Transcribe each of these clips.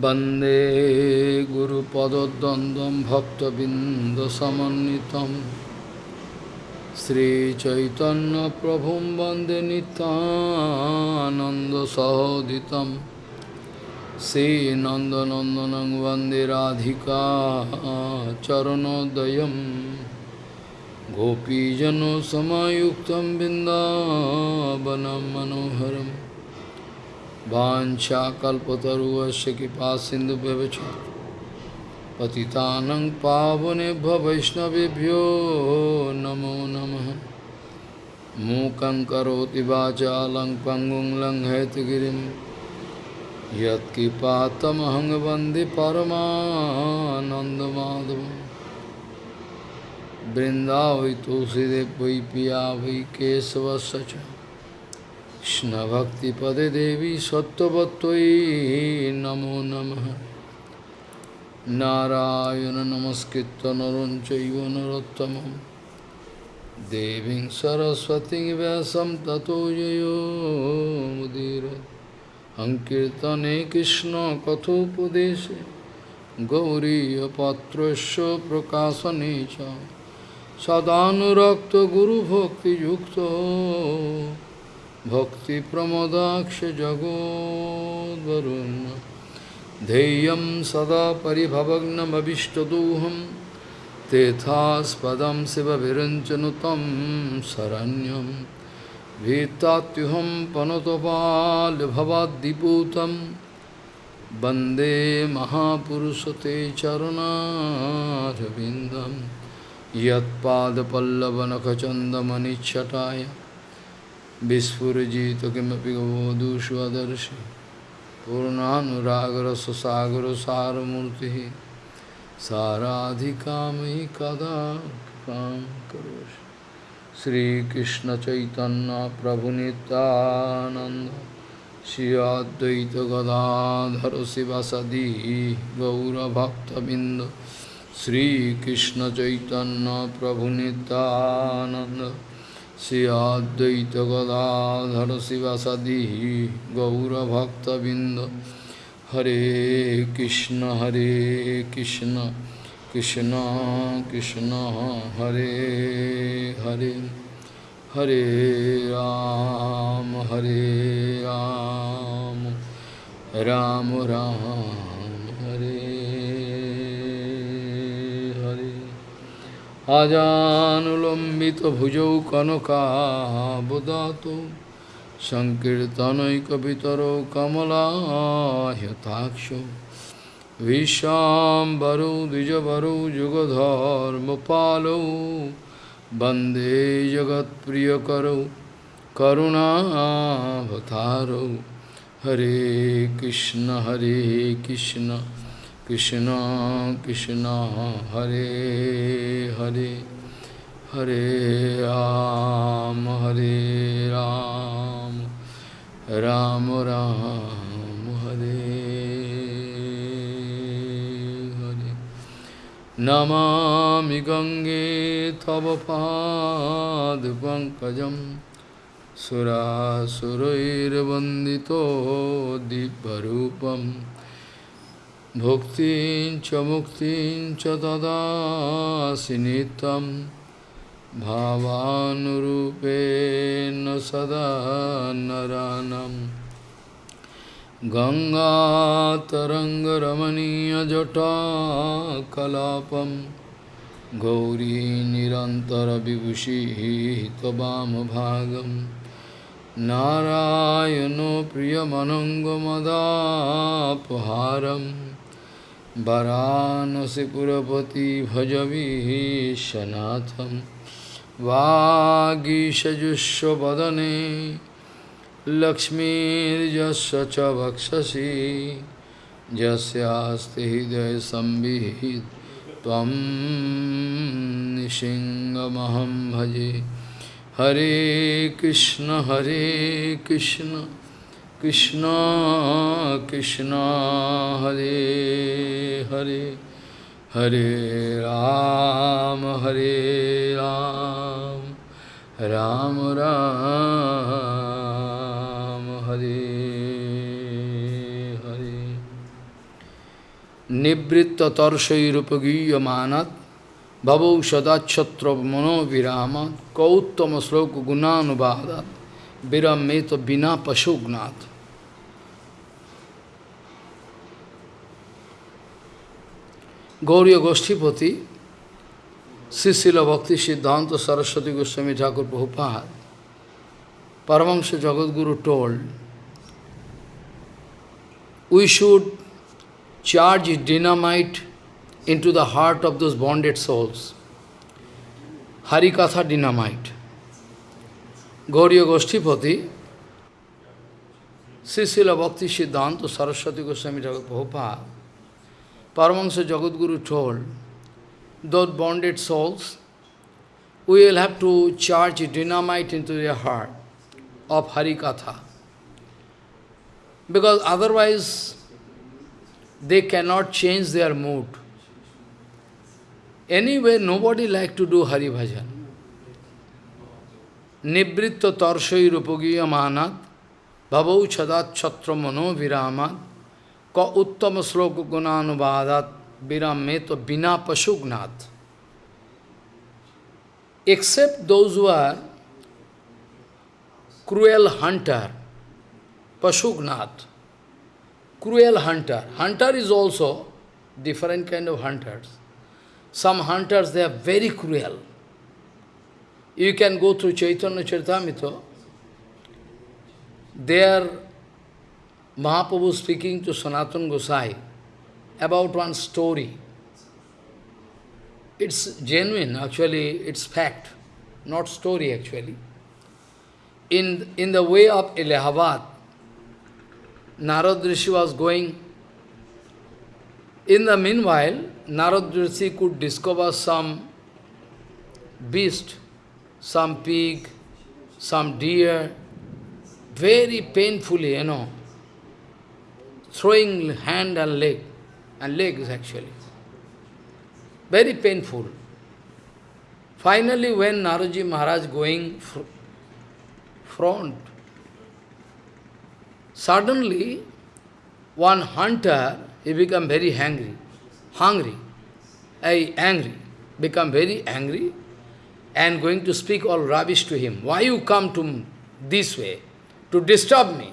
वन्दे गुरुपदद्वन्द्वं भक्तबिन्दसमन्वितं श्रीचैतन्यप्रभुं वन्दे नितानन्दसहोदितं श्रीनन्दनन्दनं वन्दे राधिका चरणोदयं गोपीजनसमायुक्तं बिन्दावनं मनोहरम् वाञ्छाकल्पतरुवस्य कृपा सिन्धुभ्यवच पतितानं पावनेभ्य वैष्णवेभ्यो नमो नमः। मूकं करोति वाचालं पङ्गुं लङ्घयतगिरिं यत्कृपातमहं वंदे परमानन्दमाधवं पिया वै केशवस्य च कृष्णभक्तिपदे देवी सत्त्ववत्त्वयि नमो नमः नारायण नमस्कृत्य नरं चैव नरोत्तमं देवीं सरस्वतीं व्यासं ततो जयो मुदीर अङ्कीर्तने कृष्णकथोपदेशे गौरीयपात्रस्य प्रकाशने च सदानुरक्तगुरुभक्तियुक्तो भक्तिप्रमोदाक्ष जगोद्वरुन् ध्येयं सदा परिभवग्नमभिष्टदोहं। तेथास्पदं शिवविरञ्चनुतं शरण्यं। भीतात्युहं पनुतपाल्भवाद्दिपूतं वंदे महापुरुषते चरणारविन्दं। यत्पादपल्लवनखचन्दमनिच्छटाय विस्फुजित किमपि गोदुष्वदर्शि पूर्णानुरागरससागरसारमूर्तिः साराधिका मयि कदा कृपां करोषि श्रीकृष्णचैतन्यप्रभुनितानन्द Shri Advaita Gadadhar शिवसदी गौरभक्तबिन्द श्रीकृष्णचैतन्यप्रभुनितानन्द Sri Advaita Gadadhara Sivasadi Gaura Bhakta Binda Hare Krishna Hare Krishna Krishna Krishna Hare Hare Hare Ram Hare Ram Ram Ram Hare আজানুলম্বিতভুজৌ কনকাবদাতু সংকীর্তনৈকবিতরৌ কমলাহ্যতাক্ষ বিশ্বাম্বরৌ দ্বিজবরৌ যুগধর্মপালৌ বন্দে জগৎপ্রিয়করৌ করুণাভতারৌ হরে কৃষ্ণ হরে কৃষ্ণ कृष्ण कृष्ण हरे हरे हरे राम हरे राम राम राम हरे हरे। नमामि गङ्गे तव पादपङ्कजं सुरासुरैर्वन्दितो दिव्यरूपम्। Bhuktin cha muktin cha dadasi nitam Bhavanurupena sada naranam Ganga taranga ramaniya jata kalapam Gauri nirantara vibhushi tabam bhagam Narayano priyamanangamadapaharam वाराणसीपुरपति भजवीशनाथं वागीषजुष्वदने लक्ष्मीर्यस्य च वक्षसि यस्यास्ति हृदयसंविहित त्वं भजे। हरे कृष्ण हरे Krishna. Krishna Krishna Hare Hare Hare Ram Hare Ram Ram Ram Hare Hare निवृत्त तर्षयुपगीय मानत भवौ सदाक्षत्र मनोविरामत कौत्तम श्लोक गुणानुवादत विरम में तो बिना पशुज्ञात গৌরীয় Goshthipati Srila Bhakti Siddhanta Saraswati Goswami Thakur বহুপাহাদ Paramahamsa Jagadguru told we should charge is dynamite into the heart of those bonded souls Harikatha dynamite Gaudiya Goshthipati Srila Bhakti সিদ্ধান্ত Saraswati Goswami Thakur বহুপাহাদ Paramahansa Jagadguru told, those bonded souls, we will have to charge dynamite into their heart of Harikatha. Because otherwise, they cannot change their mood. Anyway, nobody like to do Hari Bhajan. Nibritta tarshai rupagiya manat, bhavau chadat chatra viramat, ka uttama sloka gunanubadat, viram to bina pashugnat. Except those who are cruel hunter, Pashugnath, cruel hunter. Hunter is also different kind of hunters. Some hunters, they are very cruel. You can go through Chaitanya Charitamrita. There, Mahaprabhu speaking to Sanatana Gosai about one story. It's genuine, actually, it's fact, not story actually. In, in the way of Allahabad, Narad Rishi was going. In the meanwhile, Narad Rishi could discover some beast, some pig, some deer, very painfully, you know, throwing hand and leg, and legs actually. Very painful. Finally, when Naraji Maharaj going fr front, Suddenly, one hunter, he become very angry, hungry, I angry, become very angry, and going to speak all rubbish to him. Why you come to this way, to disturb me?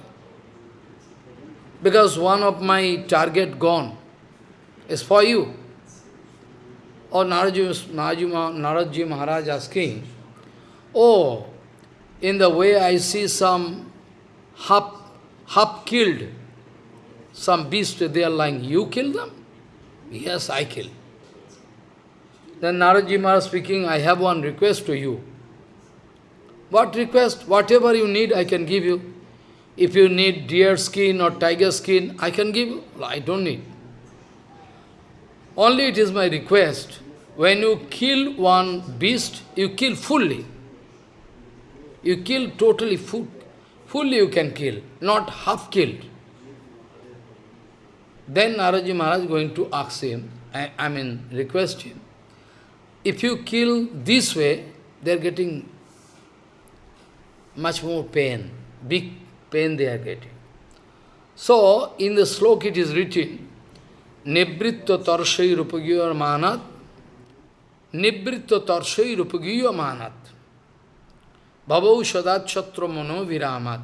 Because one of my target gone is for you. Or Naradji, Naradji Maharaj asking, Oh, in the way I see some half half killed some beast, they are lying. You kill them? Yes, I kill. Then Naradji Maharaj speaking, I have one request to you. What request? Whatever you need, I can give you. If you need deer skin or tiger skin, I can give you. I don't need. Only it is my request. When you kill one beast, you kill fully. You kill totally full, Fully you can kill, not half killed. Then Naraji Maharaj going to ask him, I, I mean request him, if you kill this way, they are getting much more pain, big pain they are getting. So, in the slok it is written, Nibritta tarshai rupagiyo manat, Nibritta tarshai rupagiyo manat. Bhavau Sadat Chatra Mano Viramat.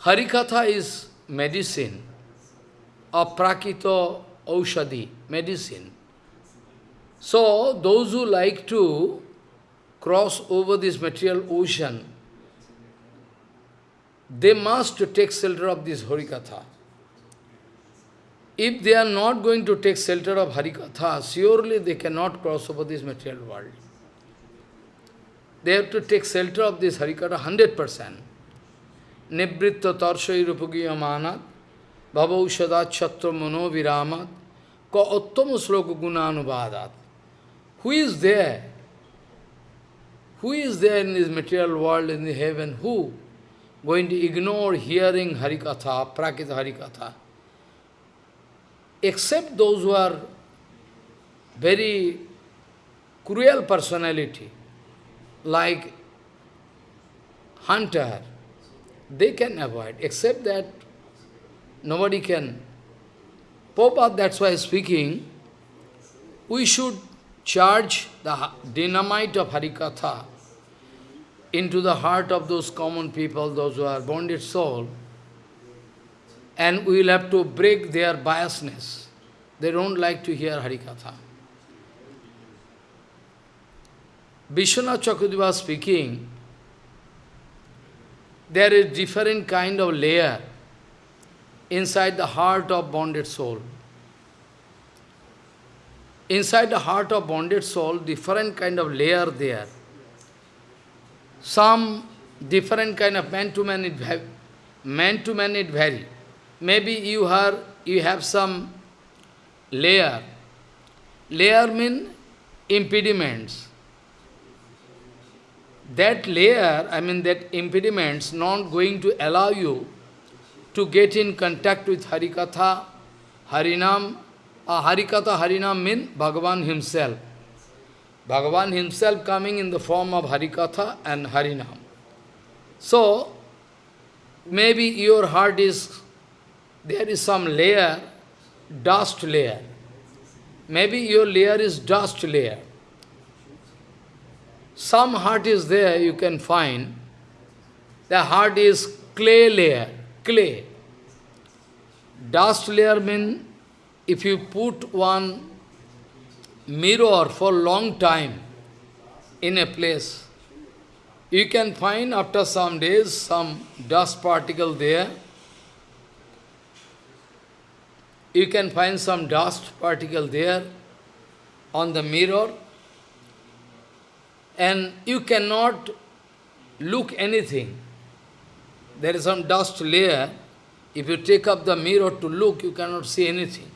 Harikatha is medicine, or Prakito Aushadi, medicine. So, those who like to cross over this material ocean, they must take shelter of this Harikatha. If they are not going to take shelter of Harikatha, surely they cannot cross over this material world. They have to take shelter of this Harikatha 100%. Nibritta tarshai rupagiya manat, bhavau sadat chatra mano viramat, ka uttama sloka gunanubadat. Who is there? Who is there in this material world, in the heaven? Who? Going to ignore hearing Harikatha, Prakita Harikatha. Except those who are very cruel personality, like hunter, they can avoid, except that nobody can Prabhupada, that's why speaking, we should charge the dynamite of Harikatha into the heart of those common people, those who are bonded soul, and we will have to break their biasness. They don't like to hear Harikatha. Vishwanath Chakravarti speaking, there is different kind of layer inside the heart of bonded soul. Inside the heart of bonded soul, different kind of layer there. Some different kind of man to man it man to man it vary. Maybe you have you have some layer. Layer mean impediments that layer, I mean that impediments not going to allow you to get in contact with Harikatha, Harinam. Uh, Harikatha, Harinam mean Bhagavan himself. Bhagavan himself coming in the form of Harikatha and Harinam. So, maybe your heart is, there is some layer, dust layer. Maybe your layer is dust layer. Some heart is there, you can find. The heart is clay layer, clay. Dust layer means if you put one mirror for long time in a place, you can find after some days some dust particle there. You can find some dust particle there on the mirror and you cannot look anything. There is some dust layer. If you take up the mirror to look, you cannot see anything.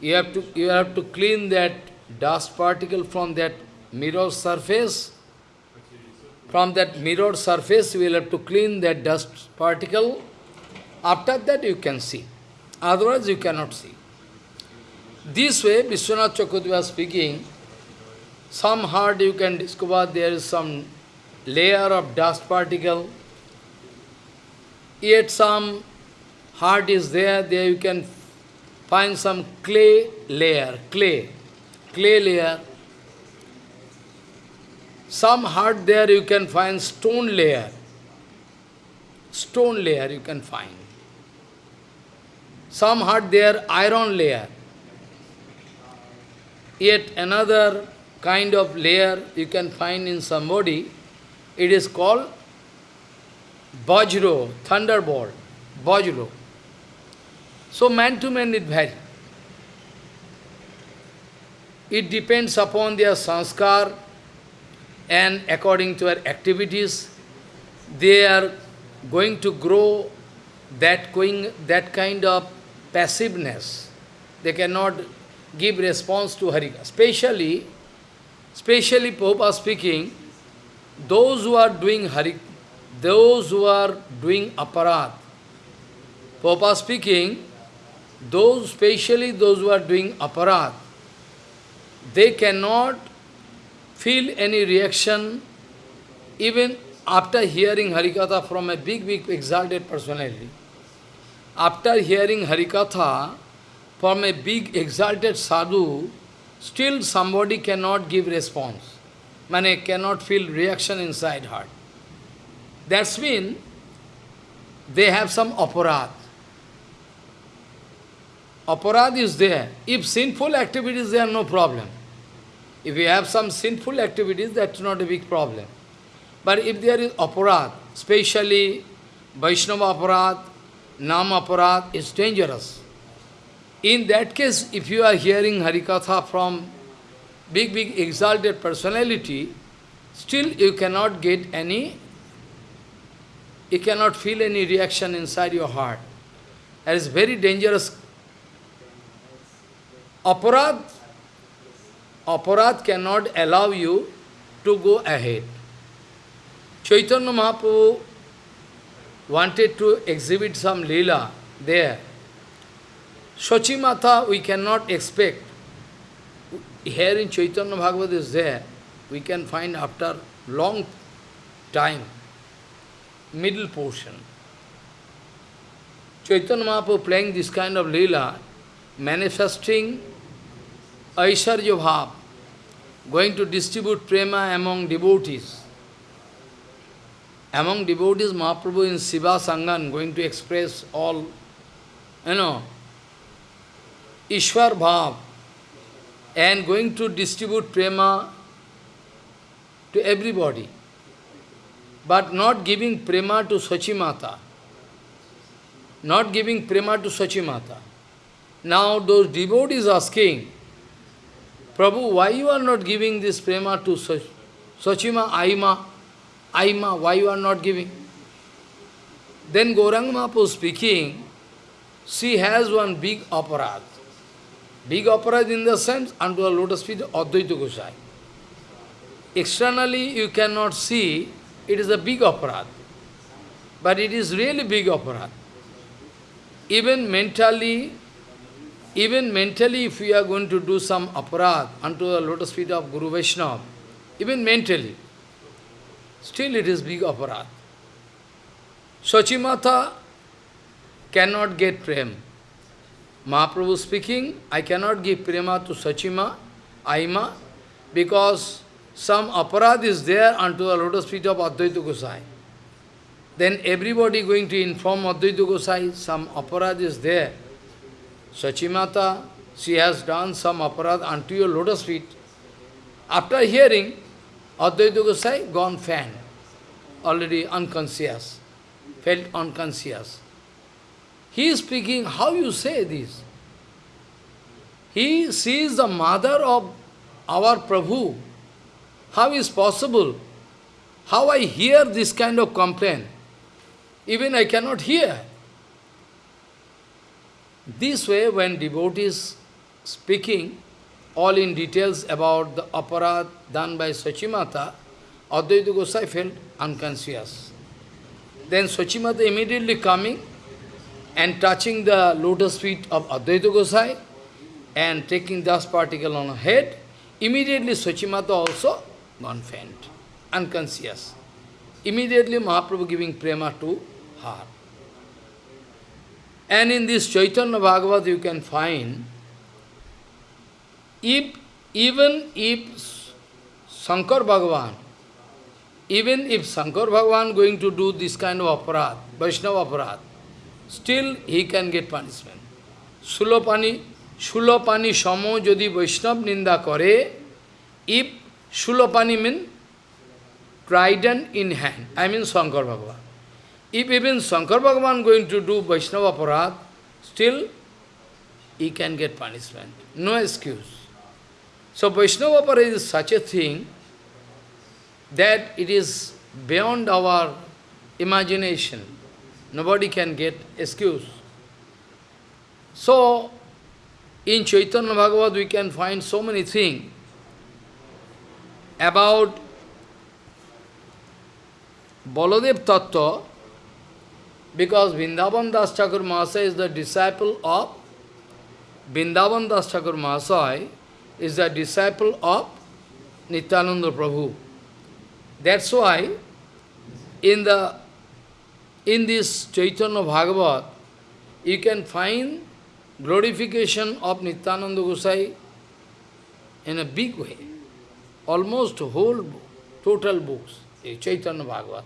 You have to, you have to clean that dust particle from that mirror surface. From that mirror surface, you will have to clean that dust particle. After that, you can see. Otherwise, you cannot see. This way, Vishwanath was speaking, some heart you can discover there is some layer of dust particle. Yet some heart is there, there you can find some clay layer, clay, clay layer. Some heart there you can find stone layer, stone layer you can find. Some heart there iron layer. Yet another kind of layer you can find in somebody, it is called Vajro, thunderbolt, Vajro. So man to man it varies. It depends upon their sanskar and according to their activities, they are going to grow that, going, that kind of passiveness. They cannot give response to Harika. Especially Especially Prabhupada speaking, those who are doing Hari, those who are doing aparat, Prabhupada speaking, those, especially those who are doing aparad, they cannot feel any reaction even after hearing Harikatha from a big, big exalted personality. After hearing Harikatha from a big exalted sadhu, Still somebody cannot give response. Mane cannot feel reaction inside heart. That's mean they have some aparad. Aparad is there. If sinful activities there, no problem. If you have some sinful activities, that's not a big problem. But if there is aparad, especially Vaishnava aparad, Nam aparad, it's dangerous. In that case, if you are hearing Harikatha from big, big exalted personality, still you cannot get any, you cannot feel any reaction inside your heart. That is very dangerous. Aparad, aparad cannot allow you to go ahead. Chaitanya Mahaprabhu wanted to exhibit some lila there. Mata we cannot expect. Here in Chaitanya Bhagavat is there, we can find after long time, middle portion. Chaitanya Mahaprabhu playing this kind of lila, manifesting Aishwarya Bhav, going to distribute prema among devotees. Among devotees, Mahaprabhu in Siva Sangan going to express all, you know, Ishwar Bhav and going to distribute prema to everybody, but not giving prema to Sachimata. Not giving prema to Sachimata. Now those devotees asking, Prabhu, why you are not giving this prema to Sachima, Aima, Aima, why you are not giving? Then Gauranga Mahaprabhu speaking, she has one big aparad. Big aparad in the sense, unto the lotus feet Advaita Gosai. Externally you cannot see, it is a big aparad. But it is really big aparad. Even mentally, even mentally, if we are going to do some aparad unto the lotus feet of Guru Vaishnava, even mentally, still it is big aparad. Sachimata cannot get prem. Mahaprabhu speaking, I cannot give prema to Sachima, Aima, because some aparad is there unto the lotus feet of Advaita Gosai. Then everybody going to inform Advaita Gosai, some aparad is there. Sachimata, she has done some aparad unto your lotus feet. After hearing, Advaita Gosai gone fan, already unconscious, felt unconscious. He is speaking, how you say this? He sees the mother of our Prabhu. How is possible? How I hear this kind of complaint? Even I cannot hear. This way, when devotees speaking all in details about the aparad done by Sachimata, Advaita Gosai felt unconscious. Then Sachimata immediately coming and touching the lotus feet of Advaita Gosai and taking dust particle on her head, immediately Sachimata also gone faint, unconscious. Immediately Mahaprabhu giving prema to her. And in this Chaitanya Bhagavad you can find, if, even if Shankar Bhagavan, even if Shankar Bhagavan going to do this kind of aparad, Vaishnava aparad, still he can get punishment. Sulopani, Sulopani Shamo Jodi Vaishnava Ninda Kore, if Sulopani mean trident in hand, I mean Shankar Bhagavan. If even Shankar Bhagavan going to do Vaishnava Parad, still he can get punishment. No excuse. So Vaishnava Parad is such a thing that it is beyond our imagination. Nobody can get excuse. So, in Chaitanya Bhagavat we can find so many things about Baladev Tattva, because Vrindavan Das Mahasaya is the disciple of Vrindavan Das Mahasaya is the disciple of Nityananda Prabhu. That's why in the in this Chaitanya Bhagavat you can find glorification of Nityananda Gosai in a big way. Almost whole total books, eh, Chaitanya Bhagavat.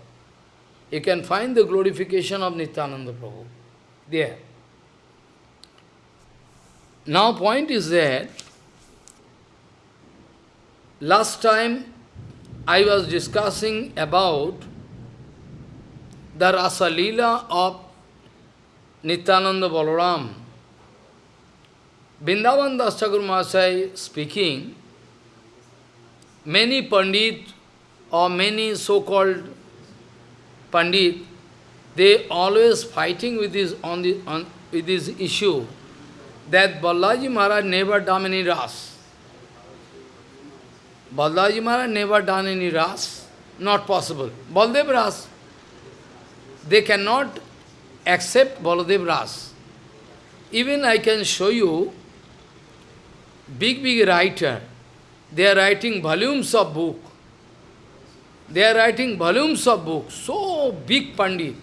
You can find the glorification of Nityananda Prabhu there. Now point is that last time I was discussing about the Rasa Leela of Nityananda Balaram. Vrindavan Das Mahasai speaking, many Pandit or many so-called Pandit, they always fighting with this on the on with this issue that Balaji Maharaj never done any ras. Balaji Maharaj never done any ras, not possible. Baldev ras, they cannot accept Baladev ras. Even I can show you big, big writer, they are writing volumes of book. They are writing volumes of books, so big Pandit.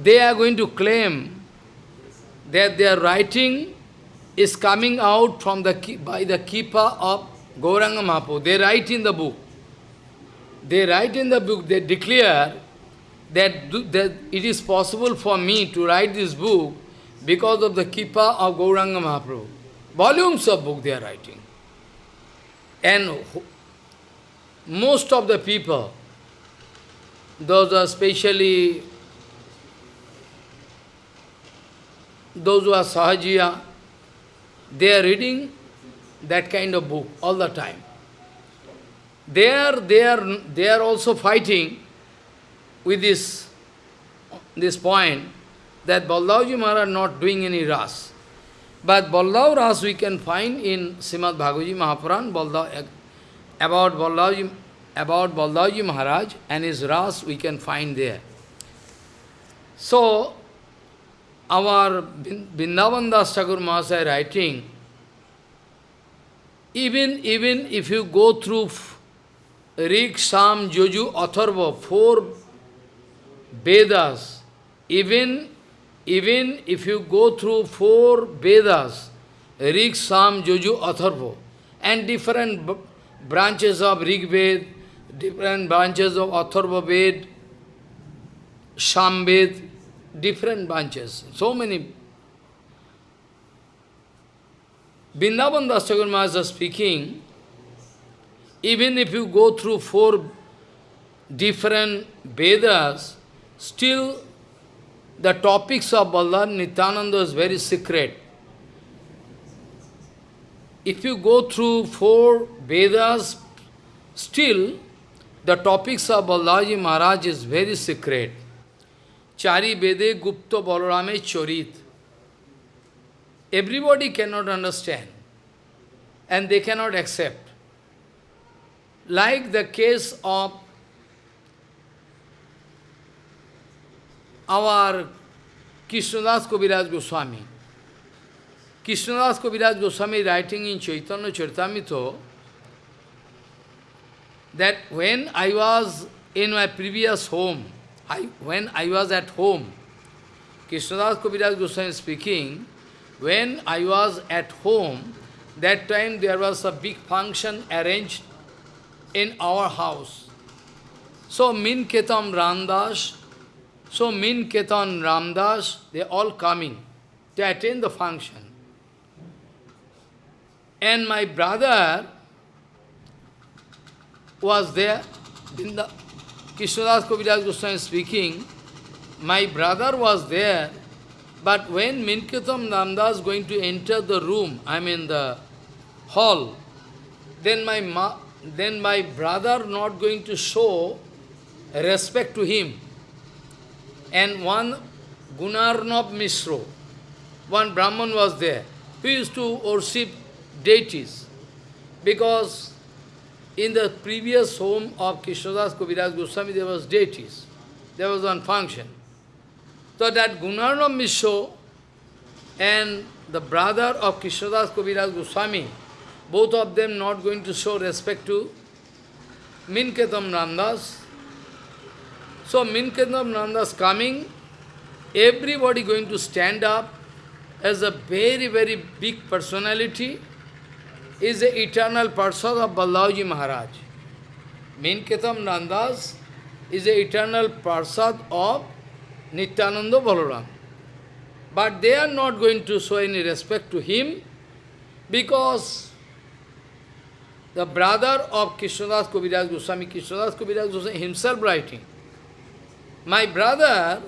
They are going to claim that their writing is coming out from the by the keeper of Gauranga Mahaprabhu. They write in the book. They write in the book, they declare that, that it is possible for me to write this book because of the keeper of Gauranga Mahaprabhu. Volumes of book they are writing. And most of the people, those are especially those who are Sahajiya, they are reading that kind of book all the time. They are, they are, they are also fighting with this, this point that Baldavji Maharaj not doing any ras. But Baldav ras we can find in Srimad Bhagavad Mahapuran, Baldav, about Balaji, about Baldavji Maharaj and his ras we can find there. So, our Vrindavan Das Mahasaya writing, even, even if you go through Rig, Sam, Joju, Atharva, four Vedas, even, even if you go through four Vedas, Rig, Sam, Joju, Atharva, and different branches of Rig Ved, different branches of Atharva Ved, Sham Ved, different branches, so many. Vrindavan Das Thakur Maharaj speaking, even if you go through four different Vedas, still the topics of Ballar Nityananda is very secret. If you go through four Vedas, still the topics of Balaji Maharaj is very secret. Chari Vede Gupta Balarame Chorit. Everybody cannot understand and they cannot accept. Like the case of our Krishnadas Kaviraj Goswami. Krishnadas Kaviraj Goswami writing in Chaitanya Charitamrita that when I was in my previous home, I, when I was at home, Krishnadas Kaviraj Goswami speaking, when I was at home, that time there was a big function arranged in our house. So Min Ketam Ramdas, so Min Ketan Ramdas, they all coming to attend the function. And my brother was there, in the Krishnadas Kaviraj Goswami speaking, my brother was there, but when Minketam Ramdas going to enter the room, I mean the hall, then my ma then my brother not going to show respect to him. And one Gunarnab Misro, one Brahman was there, who used to worship deities. Because in the previous home of Krishnadas Kaviraj Goswami, there was deities. There was one function. So that Gunarnab Misro and the brother of Krishnadas Kaviraj Goswami, both of them not going to show respect to Minketam Nandas. So Minketam Nandas coming, everybody going to stand up as a very, very big personality, is the eternal person of Ballabji Maharaj. Minketam Nandas is the eternal person of Nityananda Balaram. But they are not going to show any respect to him because the brother of Krishnadas Kaviraj Goswami, Krishnadas Kaviraj Goswami himself writing, my brother,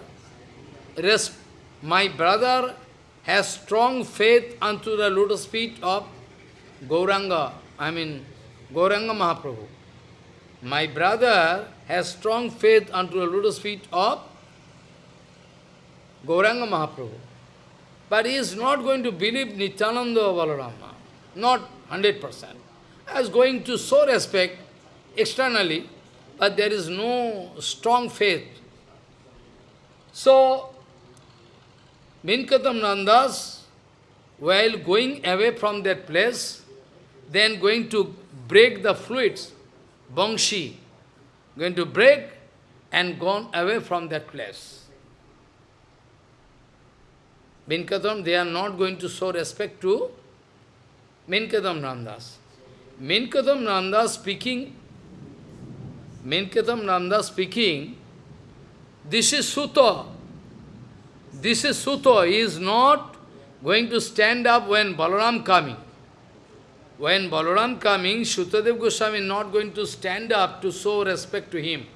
my brother has strong faith unto the lotus feet of Gauranga, I mean Gauranga Mahaprabhu. My brother has strong faith unto the lotus feet of Gauranga Mahaprabhu. But he is not going to believe Nityananda Balarama, not 100% as going to show respect externally, but there is no strong faith. So, Minkatam Nandas, while going away from that place, then going to break the fluids, Bangshi, going to break and gone away from that place. Minkatam, they are not going to show respect to Minkatam Ramdas. Minkatam Ramdas speaking, Minkatam Ramdas speaking, this is Sutta. This is Sutta. He is not going to stand up when Balaram coming. When Balaram coming, Shutadev Goswami is not going to stand up to show respect to him.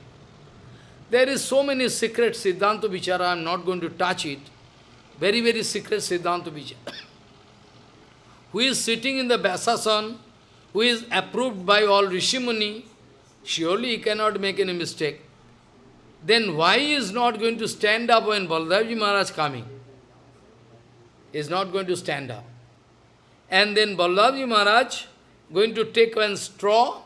There is so many secret Siddhanta Vichara, I am not going to touch it. Very, very secret Siddhanta Vichara. who is sitting in the Vyasasan, who is approved by all Rishimuni, surely he cannot make any mistake. Then why he is not going to stand up when Baldevji Maharaj coming? Is not going to stand up. And then Baldevji Maharaj going to take one straw,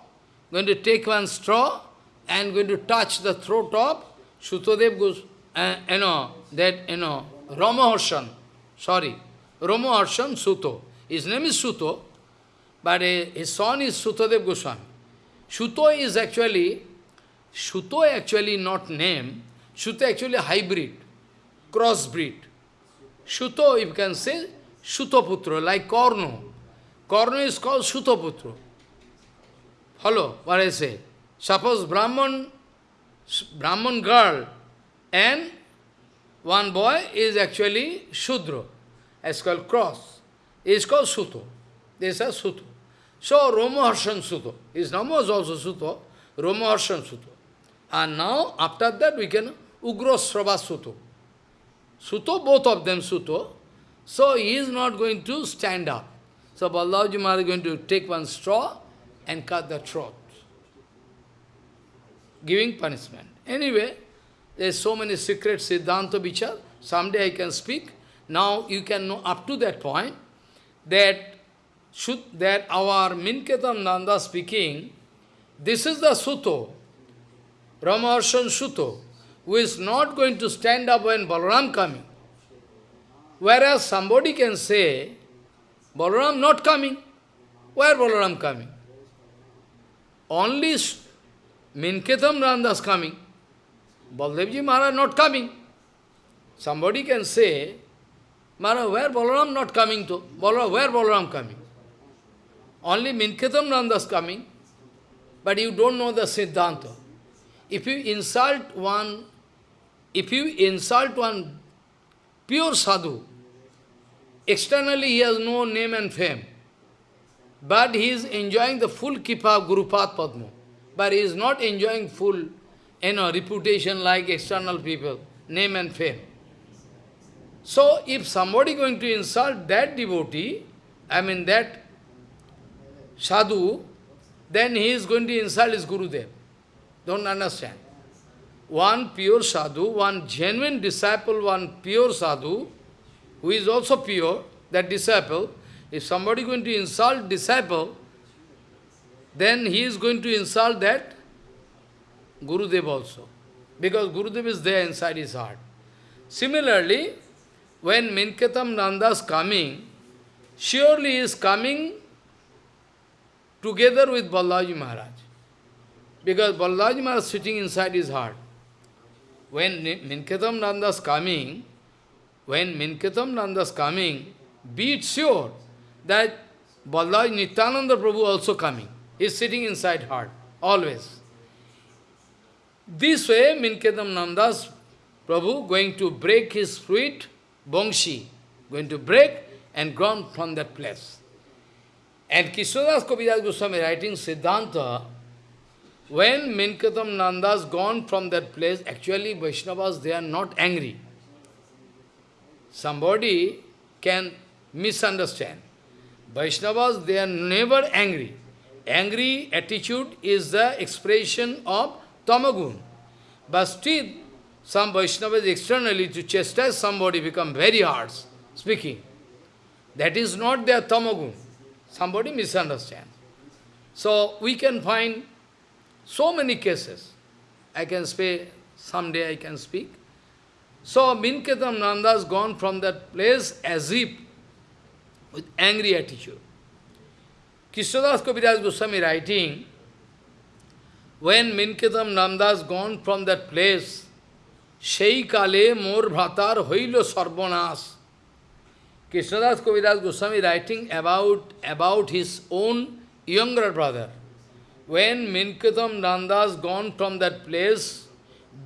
going to take one straw and going to touch the throat of Sutadev Gos, uh, you know, that, you know, Ramaharshan, sorry, Ramaharshan Suto. His name is Suto, but uh, his son is Sutadev Goswami. Suto is actually, Suto actually not name, Suto actually hybrid, crossbreed. Suto, if you can say, Sutoputra, like Karno. Karno is called Sutoputra. Follow what I say. Suppose Brahman, Brahman girl and one boy is actually Shudra. It's called cross. It's called Suto. This is Suto. So Romaharshan Suto. His name was also Suto. Romaharshan Suto. And now, after that, we can Ugrosrava Suto. Suto, both of them Suto. So he is not going to stand up. So Balaji Maharaj is going to take one straw and cut the throat giving punishment. Anyway, there is so many secret Siddhanta Vichar. Someday I can speak. Now you can know up to that point that should, that our Minketam Nanda speaking, this is the Suto, Ramarshan Suto, who is not going to stand up when Balaram coming. Whereas somebody can say, Balaram not coming. Where Balaram coming? Only Minketam Randas coming. Baldevji Maharaj not coming. Somebody can say, Maharaj, where Balaram not coming to? Balaram, where Balaram coming? Only Minketam Randas coming, but you don't know the Siddhanta. If you insult one, if you insult one pure sadhu, externally he has no name and fame, but he is enjoying the full kippa of Gurupat Padma but he is not enjoying full you know, reputation like external people, name and fame. So if somebody going to insult that devotee, I mean that sadhu, then he is going to insult his Guru Gurudev. Don't understand. One pure sadhu, one genuine disciple, one pure sadhu, who is also pure, that disciple, if somebody is going to insult disciple, then he is going to insult that Gurudev also. Because Gurudev is there inside his heart. Similarly, when Minketam Nanda is coming, surely is coming together with Balaji Maharaj. Because Balaji Maharaj is sitting inside his heart. When Minketam Nanda is coming, when Minketam Nanda is coming, be it sure that Balaji Nityananda Prabhu also coming is sitting inside heart, always. This way, Minkedam Nandas Prabhu going to break his fruit, bongshi, going to break and gone from that place. And Krishnadas Kaviraj Goswami writing Siddhanta, when Minkatam Nandas gone from that place, actually Vaishnavas, they are not angry. Somebody can misunderstand. Vaishnavas, they are never angry. Angry attitude is the expression of tamagun. But still, some Vaishnavas externally to chastise somebody become very harsh speaking. That is not their tamagun. Somebody misunderstands. So we can find so many cases. I can say, someday I can speak. So Minketam Nanda has gone from that place as if with angry attitude. Krishnadas Kaviraj Goswami writing, when Minketam Namdas gone from that place, সেই কালে মোর ভ্রাতার হইল সর্বনাশ Krishnadas Kaviraj Goswami writing about, about his own younger brother. When Minkatam Nandas gone from that place,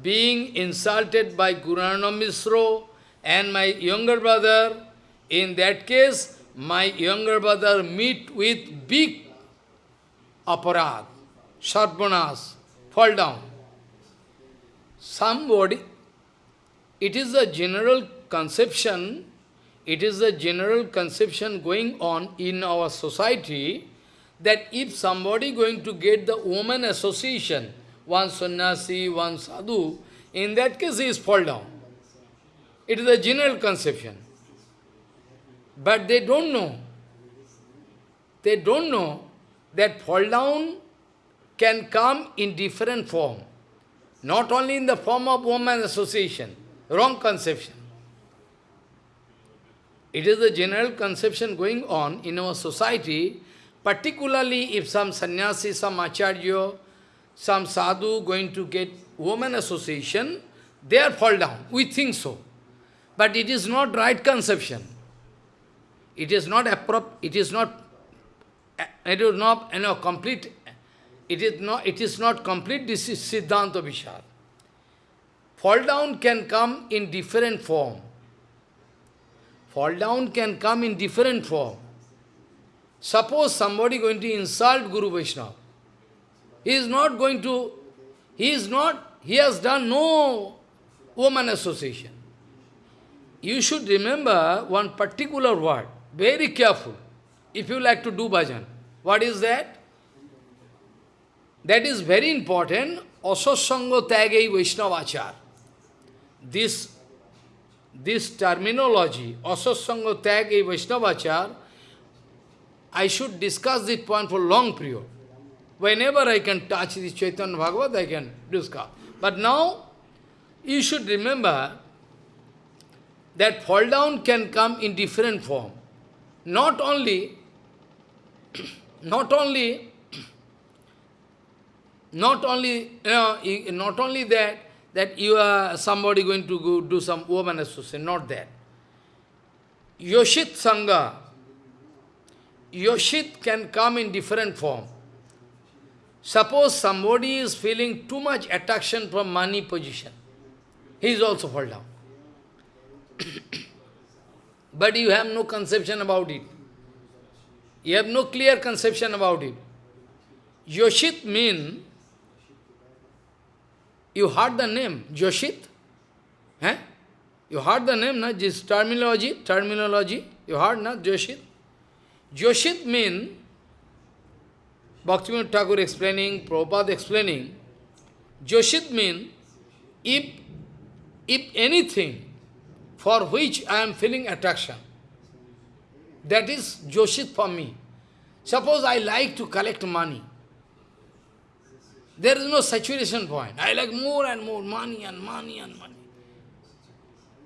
being insulted by Gunarnava Mishra and my younger brother, in that case, my younger brother meet with big aparad, sarpanas, fall down. Somebody, it is a general conception, it is a general conception going on in our society that if somebody going to get the woman association, one sannyasi, one sadhu, in that case he is fall down. It is a general conception. But they don't know. They don't know that fall down can come in different form. Not only in the form of woman association. Wrong conception. It is a general conception going on in our society, particularly if some sannyasi, some acharya, some sadhu going to get woman association, they are fall down. We think so. But it is not right conception. It is not appropriate, it is not, it is not, you know, complete, it is not, it is not complete, this is Siddhanta Vichar. Fall down can come in different form. Fall down can come in different form. Suppose somebody going to insult Guru Vaishnava. He is not going to, he is not, he has done no woman association. You should remember one particular word. Very careful. If you like to do bhajan. What is that? That is very important. Asasango tagei Vaishnavachar. This, this terminology, asasango tagei Vaishnavachar, I should discuss this point for long period. Whenever I can touch this Chaitanya Bhagavat, I can discuss. But now, you should remember that fall down can come in different form not only, not only, not only, you know, not only that, that you are somebody going to go do some woman association, not that. Yoshit Sangha, Yoshit can come in different form. Suppose somebody is feeling too much attraction from money position, he is also fall down. but you have no conception about it. You have no clear conception about it. Yoshit mean, you heard the name, Yoshit? Eh? You heard the name, na? This terminology, terminology, you heard, na? Yoshit? Yoshit mean, Bhaktivinoda Thakur explaining, Prabhupada explaining, Joshit means, if, if anything, for which I am feeling attraction. That is Joshit for me. Suppose I like to collect money. There is no saturation point. I like more and more money and money and money.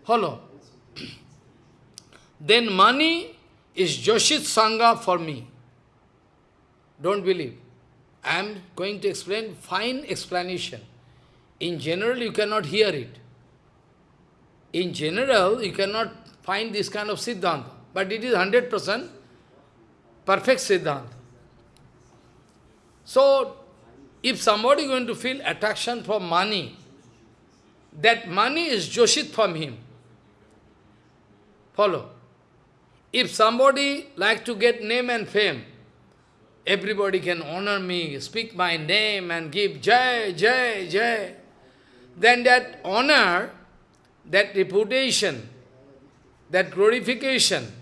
Hello. then money is Joshit Sangha for me. Don't believe. I am going to explain fine explanation. In general, you cannot hear it. In general, you cannot find this kind of Siddhanta, but it is 100% perfect Siddhanta. So, if somebody is going to feel attraction for money, that money is Joshit from him. Follow. If somebody like to get name and fame, everybody can honor me, speak my name and give Jai, Jai, Jai, then that honor that reputation, that glorification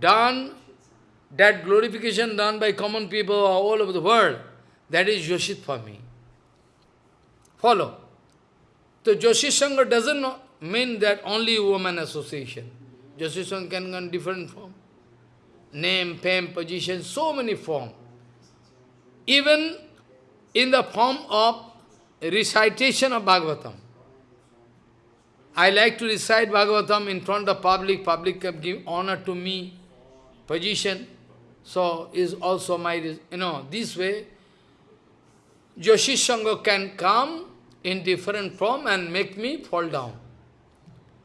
done, that glorification done by common people all over the world, that is Yoshit for me. Follow. So Joshi Sangha doesn't mean that only woman association. Joshi Sangha can come different form. Name, fame, position, so many form. Even in the form of recitation of Bhagavatam. I like to recite Bhagavatam in front of public, public give honor to me, position. So is also my, you know, this way, Joshi Sangha can come in different form and make me fall down.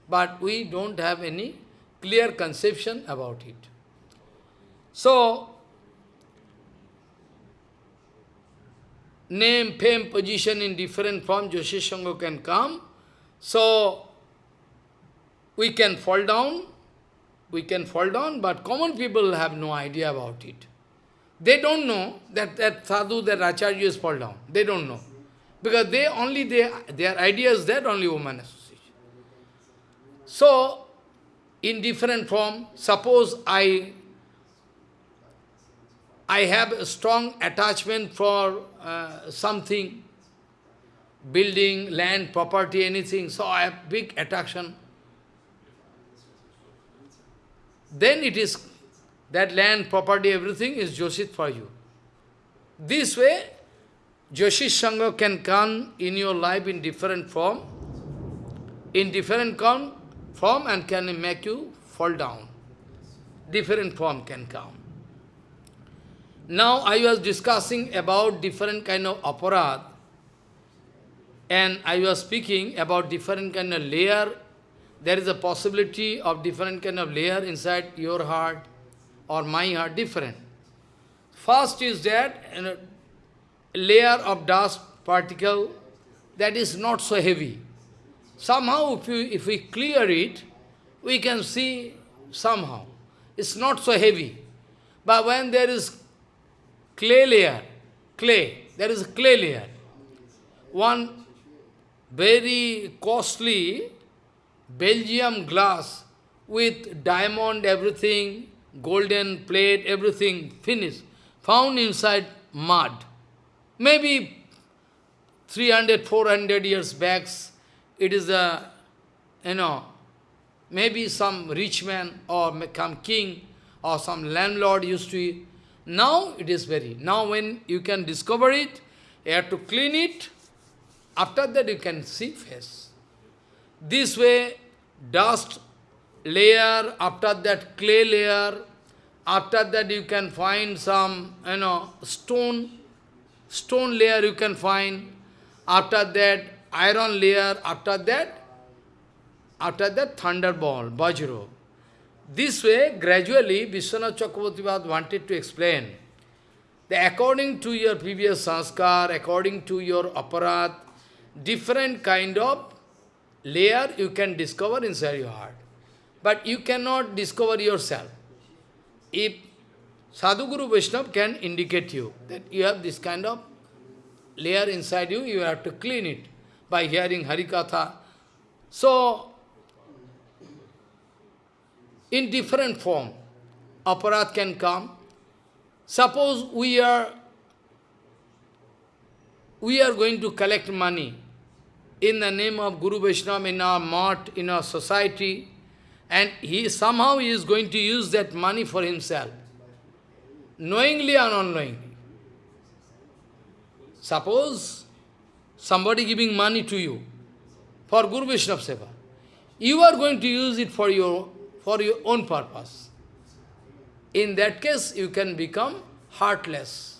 But we don't have any clear conception about it. So, name, fame, position in different form, Joshi Sangha can come. So, we can fall down, we can fall down, but common people have no idea about it. They don't know that that sadhu, that acharya is fall down. They don't know. Because they only, they, their idea is that only woman association. So, in different form, suppose I I have a strong attachment for uh, something, building, land, property, anything, so I have big attraction. Then it is, that land, property, everything is Joshit for you. This way, Joshi Sangha can come in your life in different form, in different form and can make you fall down. Different form can come. Now I was discussing about different kind of aparad and I was speaking about different kind of layer. There is a possibility of different kind of layer inside your heart or my heart, different. First is that a layer of dust particle that is not so heavy. Somehow if, you, if we clear it, we can see somehow. It's not so heavy. But when there is clay layer, clay, there is a clay layer. One very costly Belgium glass with diamond, everything, golden plate, everything finished, found inside mud. Maybe 300, 400 years back, it is a, you know, maybe some rich man or some king or some landlord used to now it is very, now when you can discover it, you have to clean it, after that you can see face. This way, dust layer, after that clay layer, after that you can find some, you know, stone, stone layer you can find, after that iron layer, after that, after that thunderball, Vajra. This way, gradually, Vishwanath Chakravarti wanted to explain that according to your previous sanskar, according to your aparat, different kind of layer you can discover inside your heart. But you cannot discover yourself. If Sadhguru Vaishnava can indicate you that you have this kind of layer inside you, you have to clean it by hearing Harikatha. So, in different form. Aparat can come. Suppose we are we are going to collect money in the name of Guru Vaishnava in our mart, in our society, and he somehow he is going to use that money for himself, knowingly or unknowingly. Suppose somebody giving money to you for Guru Vaishnava Seva, you are going to use it for your for your own purpose. In that case, you can become heartless.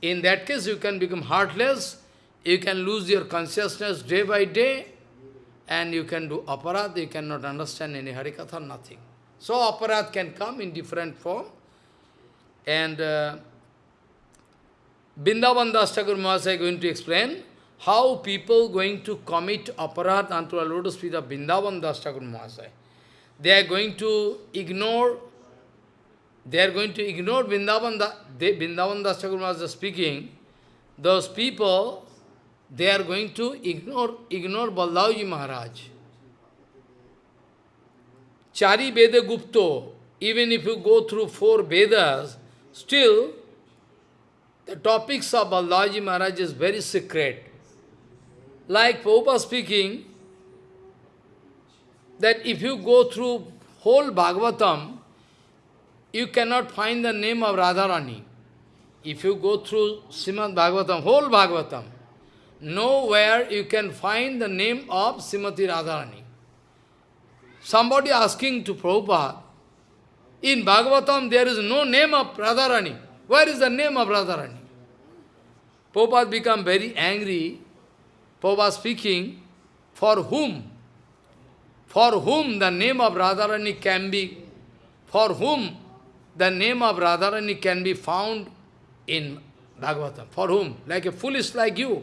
In that case, you can become heartless, you can lose your consciousness day by day, and you can do aparat, you cannot understand any harikatha, nothing. So aparat can come in different form, and uh, Vrindavan Das Mahasaya is going to explain how people going to commit aparat unto a lotus feet of Vrindavan Das Mahasaya they are going to ignore, they are going to ignore Vrindavan, they, Vrindavan Das Thakur speaking, those people, they are going to ignore, ignore Baldevji Maharaj. Chari Veda Gupto, even if you go through four Vedas, still the topics of Baldevji Maharaj is very secret. Like Prabhupada speaking, that if you go through whole Bhagavatam, you cannot find the name of Radharani. If you go through Srimad Bhagavatam, whole Bhagavatam, nowhere you can find the name of Srimati Radharani. Somebody asking to Prabhupada, in Bhagavatam there is no name of Radharani. Where is the name of Radharani? Prabhupada become very angry. Prabhupada speaking, for whom? For whom the name of Radharani can be, for whom the name of Radharani can be found in Bhagavatam. For whom? Like a foolish like you.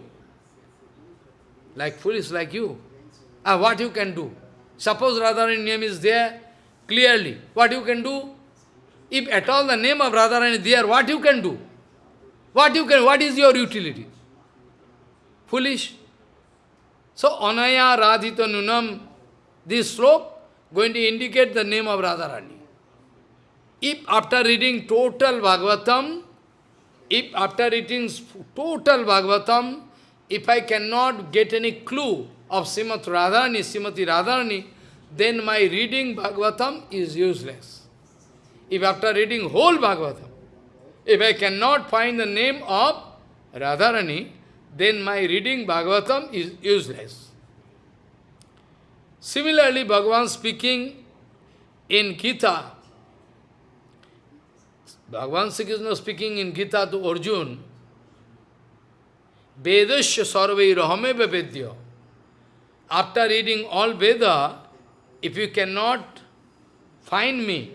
Like foolish like you. Ah, what you can do? Suppose Radharani name is there, clearly. What you can do? If at all the name of Radharani is there, what you can do? What you can, what is your utility? Foolish. So, Anaya Radhita Nunam, this slope going to indicate the name of Radharani. If after reading total Bhagavatam, if after reading total Bhagavatam, if I cannot get any clue of Srimati Radharani, Srimati Radharani, then my reading Bhagavatam is useless. If after reading whole Bhagavatam, if I cannot find the name of Radharani, then my reading Bhagavatam is useless. Similarly, Bhagavan speaking in Gita, Bhagavan Sri Krishna speaking in Gita to Arjun, Vedasya sarvai rahame vedya. After reading all Veda, if you cannot find me,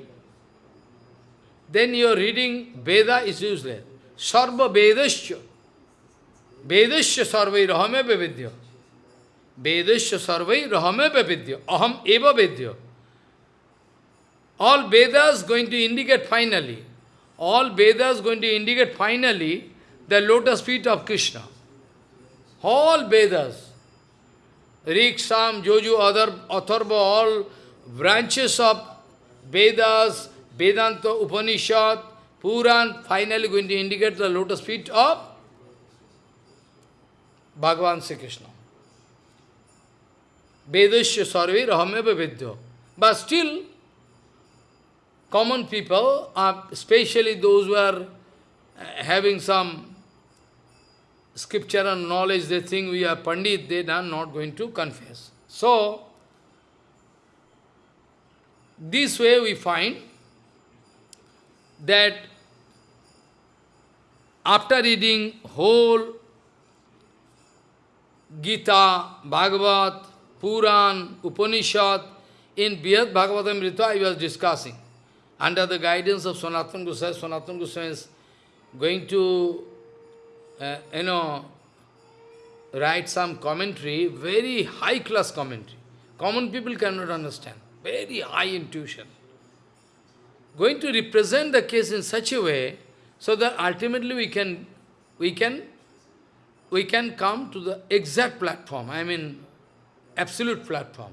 then your reading Veda is useless. Sarva Vedasya. Vedasya sarvai rahame vedya. वेदस्य सर्वे रहमे वैविध्य अहम एव वेद्य। All Vedas going to indicate finally all Vedas going to indicate finally the lotus feet of Krishna all Vedas Rig Sama जो जो other Atharva all branches of Vedas Vedanta Upanishad Purana finally going to indicate the lotus feet of Bhagavan Shri Krishna Vedasya sarve rahameva vidya. But still, common people, especially those who are uh, having some scriptural knowledge, they think we are Pandit, they are not going to confess. So, this way we find that after reading whole Gita, Bhagavad, Puran, Upanishad, in Brihad Bhagavatamrita I was discussing. Under the guidance of Sanatana Goswami, Sanatana Goswami is going to, uh, you know, write some commentary, very high-class commentary. Common people cannot understand. Very high intuition. Going to represent the case in such a way, so that ultimately we can, we can we can come to the exact platform, I mean, absolute platform.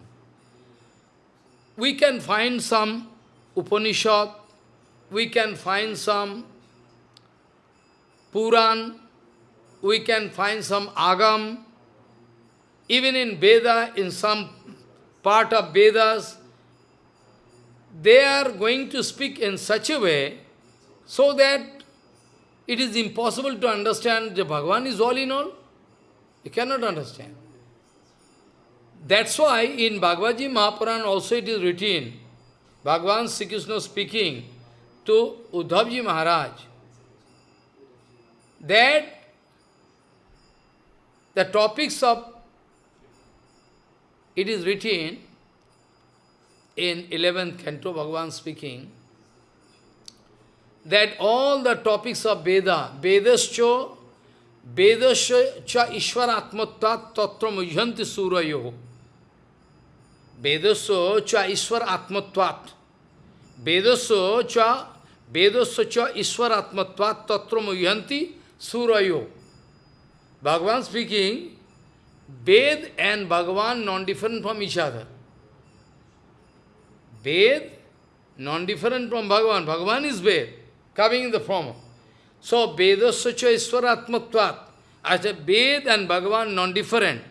We can find some Upanishad, we can find some Puran, we can find some Agam, even in Veda, in some part of Vedas, they are going to speak in such a way so that it is impossible to understand that Bhagavan is all in all. You cannot understand. That's why in Bhagavad Gita Mahapuran also it is written, Bhagavan Sri Krishna speaking to Uddhavji Maharaj, that the topics of, it is written in 11th canto, Bhagavan speaking, that all the topics of Veda, Vedascha, Vedascha cha Ishwaratmatvat tatra mujhanti surayo. Vedascha cha Ishwaratmatvat. Vedascha cha Vedascha cha Ishwaratmatvat tatra mujhanti surayo. Bhagavan speaking, Ved and Bhagavan non-different from each other. Ved, non-different from Bhagavan. Bhagavan is Ved coming in the form. So, Vedasacha Iswaratmatvat, as a Ved and Bhagavan non-different.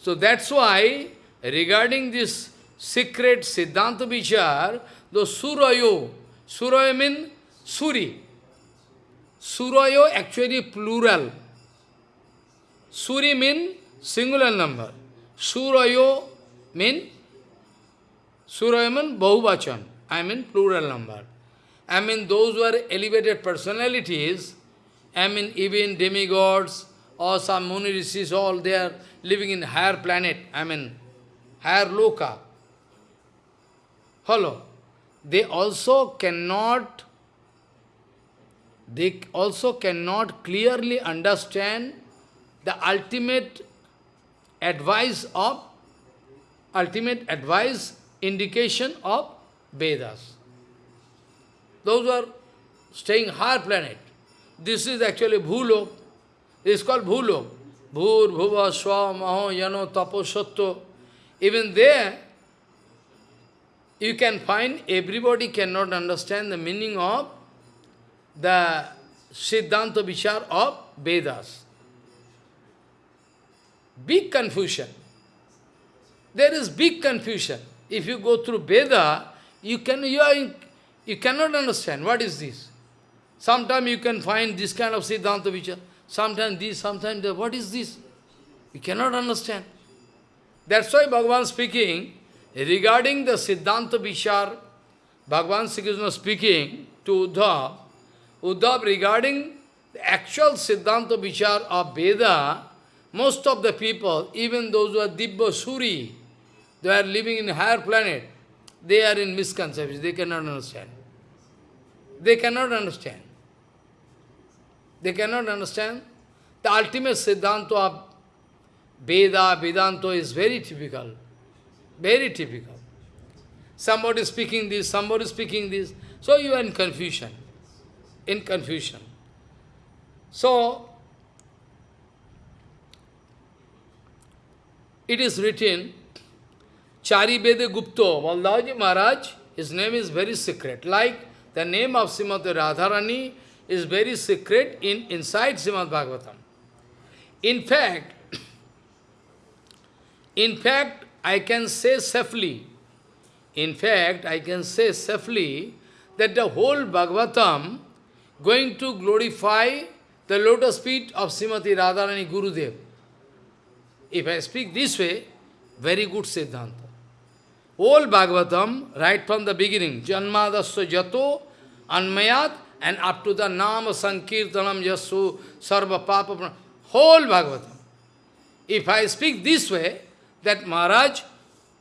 So that's why, regarding this secret Siddhanta Vichar, the Surayo, Surayo means Suri. Surayo actually plural. Suri means singular number. Surayo means Surayo means Bahuvachan. I mean plural number. I mean those who are elevated personalities, I mean even demigods or some Muni all they are living in higher planet, I mean higher loka, follow. They also cannot they also cannot clearly understand the ultimate advice of ultimate advice indication of Vedas. Those who are staying higher planet. This is actually Bhulok. This is called Bhulok. Bhur, Bhuva, Swa, Maho, Yano, Tapo, Satto. Even there, you can find everybody cannot understand the meaning of the Siddhanta Vichar of Vedas. Big confusion. There is big confusion. If you go through Veda, you, can, you, in, you cannot understand what is this. Sometimes you can find this kind of Siddhanta Vichar. Sometimes this, sometimes that. What is this? You cannot understand. That's why Bhagavan speaking, regarding the Siddhanta Vichar, Bhagavan Sri Krishna speaking to Uddhav, Uddhav regarding the actual Siddhanta Vichar of Veda, most of the people, even those who are Dibba Suri, they are living in a higher planet, they are in misconception, they cannot understand. They cannot understand. They cannot understand. The ultimate Siddhanta of Veda, Vedanta is very typical. Very typical. Somebody speaking this, somebody speaking this. So you are in confusion. In confusion. So, it is written, Chari Vede Gupto, Valdhaji Maharaj, his name is very secret. Like the name of Srimati Radharani is very secret in inside Srimad Bhagavatam. In fact, in fact, I can say safely, in fact, I can say safely that the whole Bhagavatam going to glorify the lotus feet of Srimati Radharani Gurudev. If I speak this way, very good Siddhanta. Whole Bhagavatam, right from the beginning, Janmadasya Jato, Anmayat, and up to the Nama Sankirtanam Yasu Sarva Papa, whole Bhagavatam. If I speak this way, that Maharaj,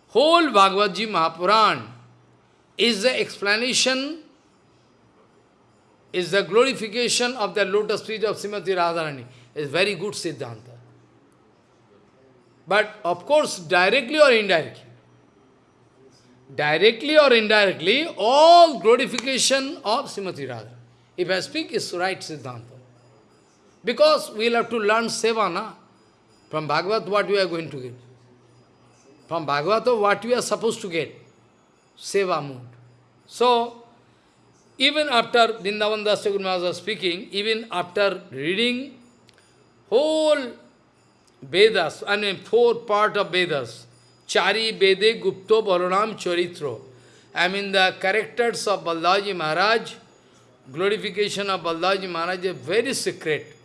whole Bhagavad Ji Mahapuran is the explanation, is the glorification of the lotus feet of Srimati Radharani. Is very good Siddhanta. But of course, directly or indirectly, directly or indirectly, all glorification of Srimati Radha. If I speak, it's right Siddhanta. Because we'll have to learn Seva, na? From Bhagavad, what we are going to get? From Bhagavata, what we are supposed to get? Seva mood. So, even after Vrindavan Das was speaking, even after reading whole Vedas, I mean four part of Vedas, Chari, Vede, Gupto, Balaram, Charitro. I mean the characters of Balaji Maharaj, glorification of Balaji Maharaj is very secret.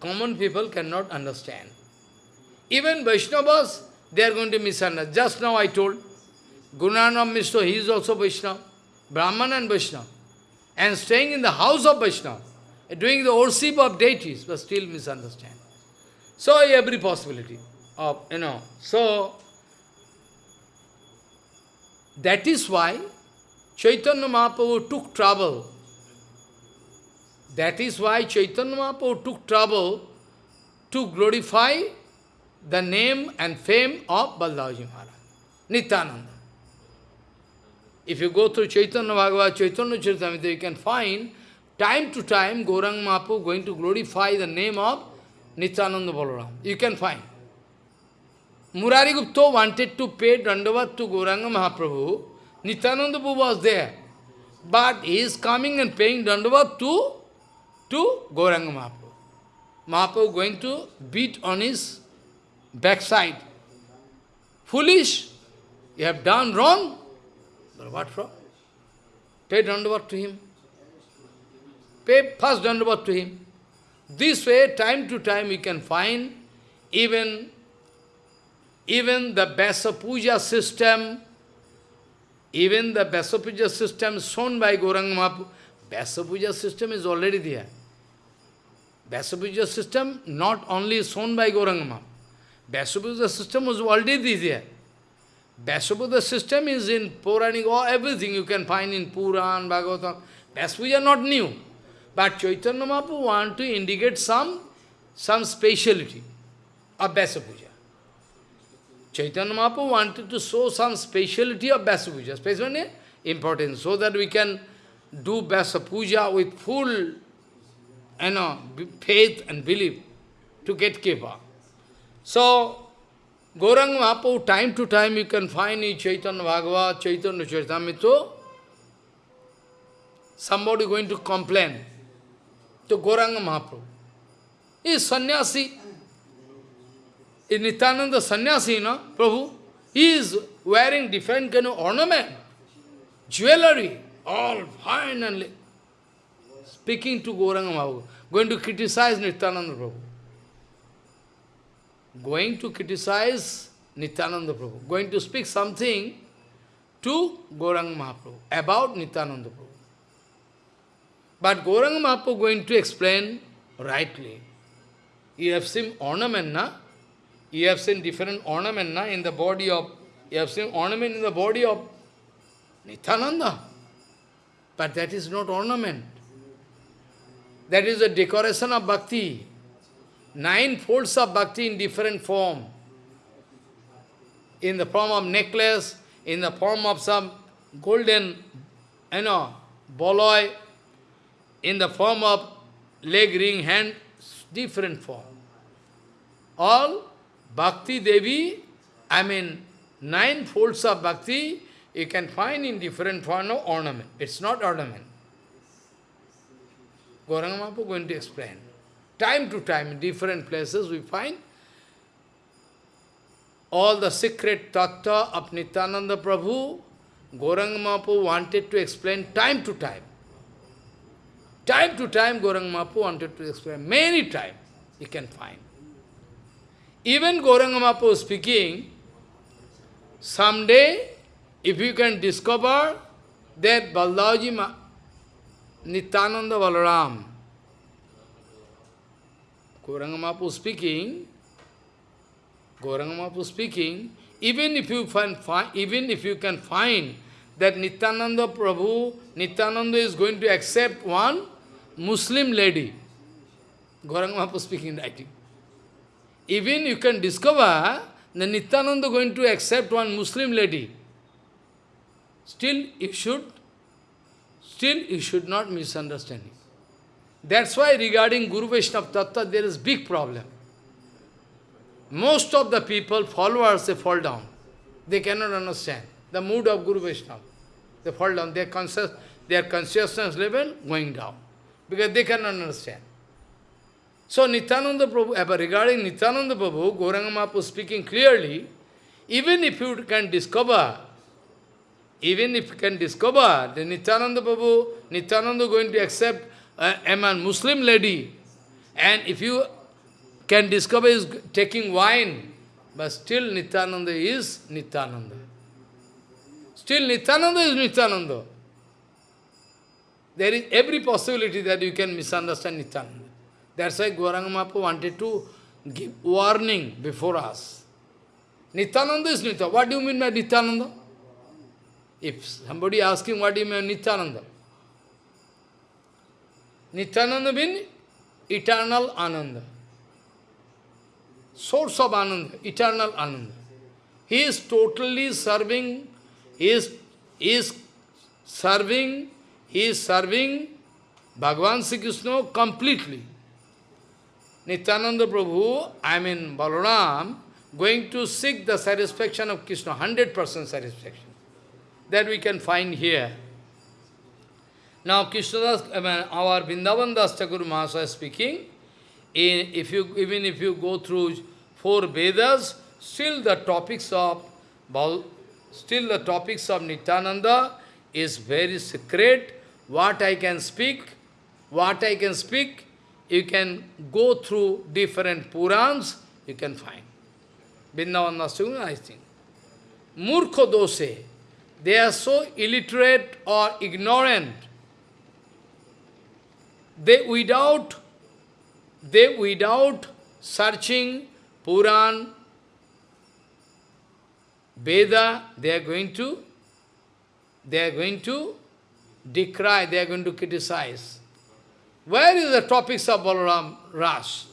Common people cannot understand. Even Vaishnavas, they are going to misunderstand. Just now I told, Gunarnava Mishra, he is also Vaishnava, Brahman and Vaishnava, and staying in the house of Vaishnava, doing the worship of deities, but still misunderstand. So every possibility of, you know, so that is why Chaitanya Mahaprabhu took trouble. That is why Chaitanya Mahaprabhu took trouble to glorify the name and fame of Baldaji Maharaj, Nityananda. If you go through Chaitanya Bhagavat, Chaitanya Charitamrita, you can find time to time Gaurang Mahaprabhu going to glorify the name of Nityananda Balaram. You can find. Murari Gupta wanted to pay Dandavat to Gauranga Mahaprabhu. Nityananda Prabhu was there. But he is coming and paying Dandavat to, to Gauranga Mahaprabhu. Mahaprabhu going to beat on his backside. Foolish! You have done wrong. But what from? Pay Dandavat to him. Pay first Dandavat to him. This way, time to time, we can find even, even the Puja system, even the Puja system shown by Gauranga Mahaprabhu, Puja system is already there. Puja system not only shown by Gauranga Mahaprabhu, Puja system was already there. Vyasapuja system is in Puranic, or everything you can find in Puran, Bhagavatam. Vyasapuja not new. But Chaitanya Mahaprabhu want to indicate some, some speciality of Vyasapuja. Chaitanya Mahaprabhu wanted to show some speciality of Vyasapuja, speciality importance, so that we can do Vyasapuja with full you know, faith and belief to get Kripa. So, Gauranga Mahaprabhu, time to time you can find in Chaitanya Bhagavat, Chaitanya Charitamrita, somebody going to complain to Gauranga Mahaprabhu. He is sannyasi. In Nityananda sannyasi, no? Prabhu, he is wearing different kind of ornament, jewelry, all fine and speaking to Gauranga Mahaprabhu, going to criticize Nityananda Prabhu. Going to criticize Nityananda Prabhu, going to speak something to Gauranga Mahaprabhu, about Nityananda Prabhu. But Gauranga Mahaprabhu going to explain rightly. You have seen ornament, na? You have seen different ornament na, in the body of, you have seen ornament in the body of Nityananda. But that is not ornament. That is a decoration of bhakti. Nine folds of bhakti in different form. In the form of necklace, in the form of some golden, you know, boloi, in the form of leg ring, hand, different form. All Bhakti Devi, I mean, nine folds of Bhakti, you can find in different form of ornament. It's not ornament. Gauranga Mahaprabhu going to explain. Time to time, in different places we find all the secret tattva of Nityananda Prabhu, Gauranga Mahaprabhu wanted to explain time to time. Time to time, Gauranga Mahaprabhu wanted to explain. Many times you can find. Even Gauranga Mahaprabhu speaking, someday, if you can discover that Baldaji Nityananda Balaram, Gauranga speaking, Gauranga speaking, even if you find, even if you can find that Nityananda Prabhu, Nityananda is going to accept one Muslim lady. Gauranga speaking writing. Even you can discover that Nityananda going to accept one Muslim lady. Still you should, still you should not misunderstand. That's why regarding Guru Vaishnava Tattva, there is big problem. Most of the people, followers, they fall down. They cannot understand the mood of Guru Vaishnava. They fall down. Their, conscious, their consciousness level going down because they cannot understand. So Nityananda Prabhu, uh, regarding Nityananda Prabhu, Gauranga Mahaprabhu speaking clearly, even if you can discover, even if you can discover the Nityananda Prabhu, Nityananda going to accept uh, a Muslim lady, and if you can discover is taking wine, but still Nityananda is Nityananda. Still Nityananda is Nityananda. There is every possibility that you can misunderstand Nityananda. That's why Gauranga wanted to give warning before us. Nityananda is Nityananda. What do you mean by Nityananda? If somebody asking what do you mean Nityananda? Nityananda means eternal Ananda. Source of Ananda, eternal Ananda. He is totally serving, he is, he is serving he is serving Bhagavan Sri Krishna completely. Nityananda Prabhu, I mean Balaram, going to seek the satisfaction of Krishna, 100% satisfaction. That we can find here. Now Krishnadas, I mean, our Vrindavan Das Thakur Mahasaya speaking, in, if you, even if you go through four Vedas, still the topics of still the topics of Nityananda is very secret, what I can speak, what I can speak, you can go through different Purans, you can find. Vrindavan Nastaguna, I think. Murkha dose, they are so illiterate or ignorant. They without, they without searching Puran, Veda, they are going to, they are going to decry, they are going to criticize. Where is the topics of Balaram Ras?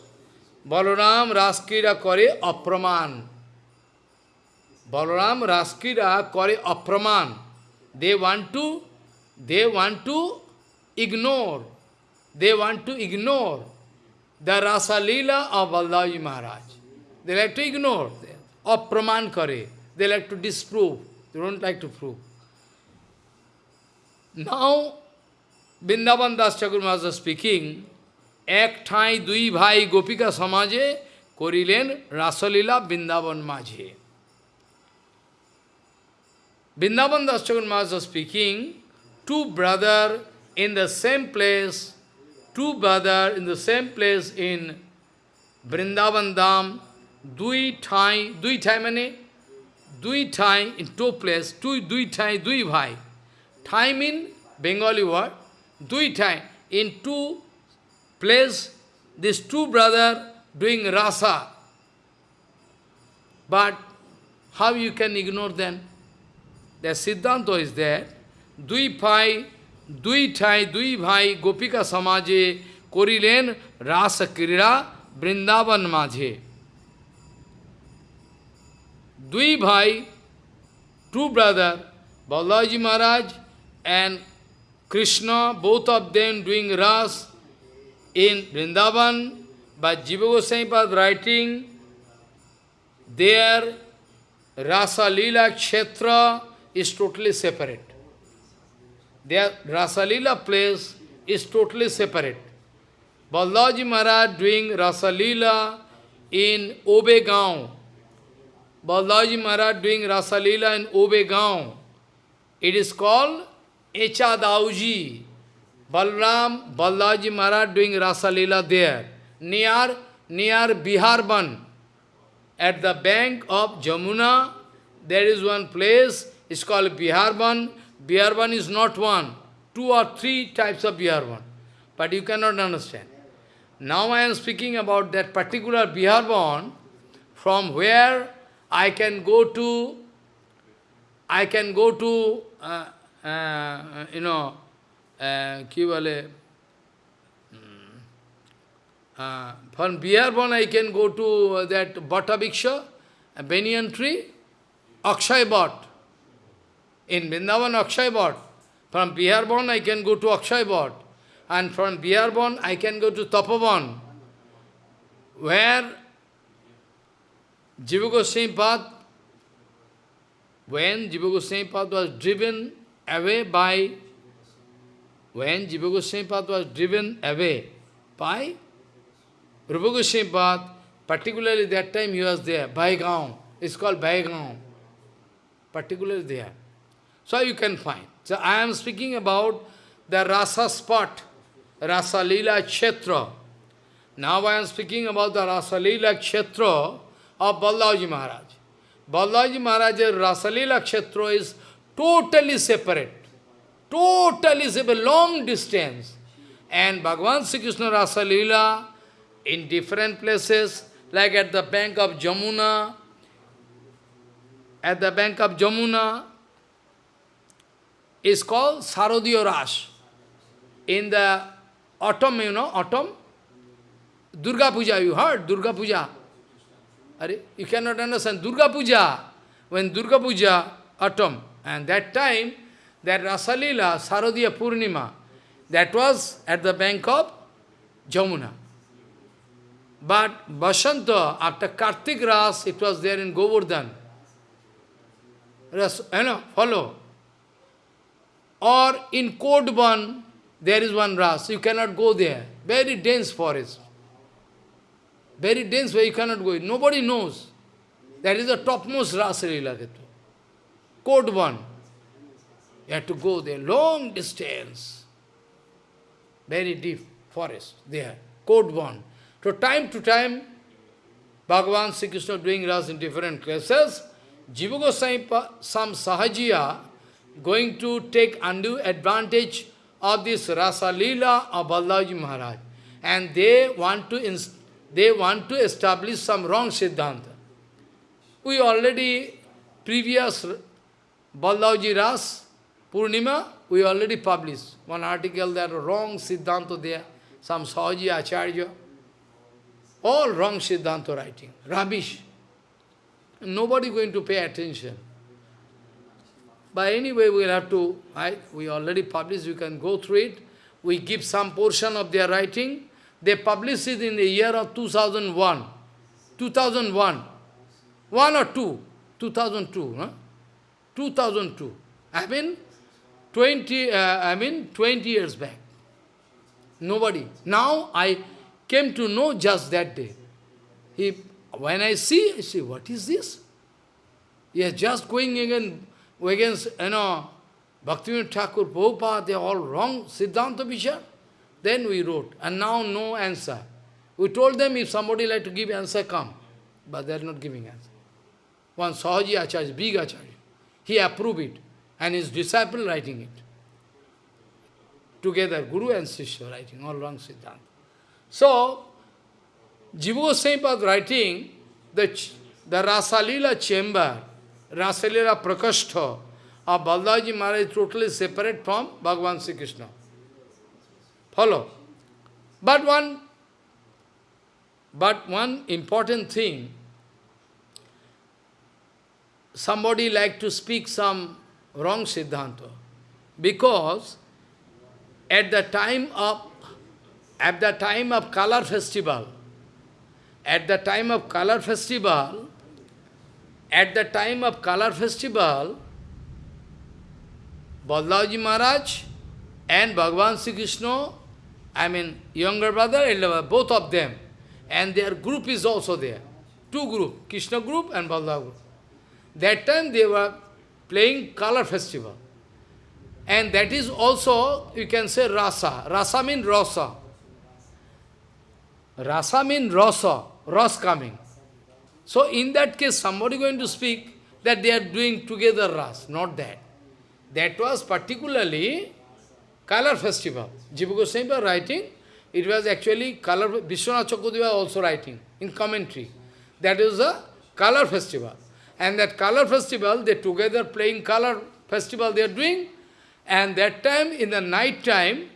Balaram Raskira Kore Apraman. Balaram Raskira Kore Apraman. They want to, they want to ignore, they want to ignore the Rasa Leela of Baldavi Maharaj. They like to ignore, or Praman Kare. They like to disprove, they don't like to prove. Now, Vrindavan Das Chakurmaza speaking, এক ঠাঁই দুই gopika গোপিকা সমাজে করিলেন রাসলীলা বৃন্দাবন মাঝে Vrindavan Das Chakurmaza speaking, two brother in the same place two brothers in the same place in Vrindavan Dham, Dui Thai, Dui Thai means Dui Thai in two place, two Dui Thai, Dui Bhai. Thai in Bengali word, Dui Thai in two place, these two brothers doing rasa. But how you can ignore them? The Siddhanta is there. Dui Pai dui thai, dui bhai, gopika samaje, korilen rasa krira, brindavan majhe. Dui bhai, two brother, Balaji Maharaj and Krishna, both of them doing ras in Vrindavan, but Jiva Goswami was writing, their Rasa Lila Kshetra is totally separate. Their Rasa Leela place is totally separate. Balaji Maharaj doing Rasa Leela in Obegaon. Balaji Maharaj doing Rasa Leela in Obegaon. It is called Echa Dauji. Balram, Balaji Maharaj doing Rasa Leela there, near, near Biharban. At the bank of Jamuna, there is one place, it's called Biharban. BR1 is not one, two or three types of BR1, but you cannot understand. Now I am speaking about that particular Biharbon, from where I can go to, I can go to, uh, uh, you know, uh, uh, from Biharbon I can go to that Bhatta Bhiksha, Banyan tree, akshayabhat. In Vrindavan, Akshay. From Biharban I can go to Akshay. And from Biharban I can go to Tapavan, where Jiva Goswami when Jiva Goswami was driven away by, when Jiva Goswami was driven away by Rupa Goswami particularly that time he was there, Bhaigaon, it's called Bhaigaon, particularly there. So you can find. So I am speaking about the Rasa spot, Rasa Leela Kshetra. Now I am speaking about the Rasa Leela Kshetra of Balaji Maharaj. Balaji Maharaj's Rasa Leela Kshetra is totally separate. Totally separate, long distance. And Bhagavan Sri Krishna Rasa Leela in different places, like at the bank of Jamuna, at the bank of Jamuna, is called Sarodiya Ras. In the autumn, you know, autumn, Durga Puja, you heard, Durga Puja. You cannot understand, Durga Puja, when Durga Puja, autumn, and that time, that Rasalila, Sarodiya Purnima, that was at the bank of Jamuna. But Basanta, after Kartik Ras, it was there in Govardhan. You know, follow. Or in Kodban, there is one Ras, you cannot go there. Very dense forest. Very dense where you cannot go. Nobody knows. That is the topmost Ras Leela. Kodban. You have to go there, long distance. Very deep forest there. Kodban. So time to time, Bhagavan Sri Krishna doing ras in different places, Jiva Goswami, some Sahajiya, going to take undue advantage of this Rasa Leela of Balaji Maharaj. And they want to they want to establish some wrong Siddhanta. We already previous Balaji Ras, Purnima, we already published one article that wrong Siddhanta there, some Sahaji Acharya, all wrong Siddhanta writing, rubbish. Nobody going to pay attention. But anyway, we'll have to, I, we already published, you can go through it. We give some portion of their writing. They published it in the year of 2001. 2001. One or two. 2002. Huh? 2002. I mean, 20, uh, I mean, 20 years back. Nobody. Now I came to know just that day. He, when I see, I say, what is this? He is just going again, against, you know, Bhaktivinoda Thakur, Prabhupada, they are all wrong, Siddhanta Vichar. Then we wrote, and now no answer. We told them if somebody like to give answer, come. But they are not giving answer. One Sahaji Acharya, big Acharya, he approved it, and his disciple writing it. Together, Guru and Sishya writing, all wrong Siddhanta. So, Jiva Goswami writing, the, the Rasalila chamber, Rasalila Prakashta of Baldevji Maharaj totally separate from Bhagavan Sri Krishna. Follow. But one, but one important thing, somebody like to speak some wrong Siddhanta, because at the time of at the time of color festival, at the time of color festival, at the time of color festival, Baldevji Maharaj and Bhagavan Sri Krishna, I mean younger brother, elder brother, both of them, and their group is also there. Two group, Krishna group and Baldevji group. That time they were playing color festival. And that is also, you can say rasa. Rasa means rasa. Rasa means rasa, ras coming. So in that case, somebody going to speak that they are doing together ras, not that. That was particularly color festival. Jiva Goswami was writing, it was actually color, Vishwanath Chakravarti also writing in commentary. That is a color festival. And that color festival, they together playing color festival they are doing. And that time, in the night time,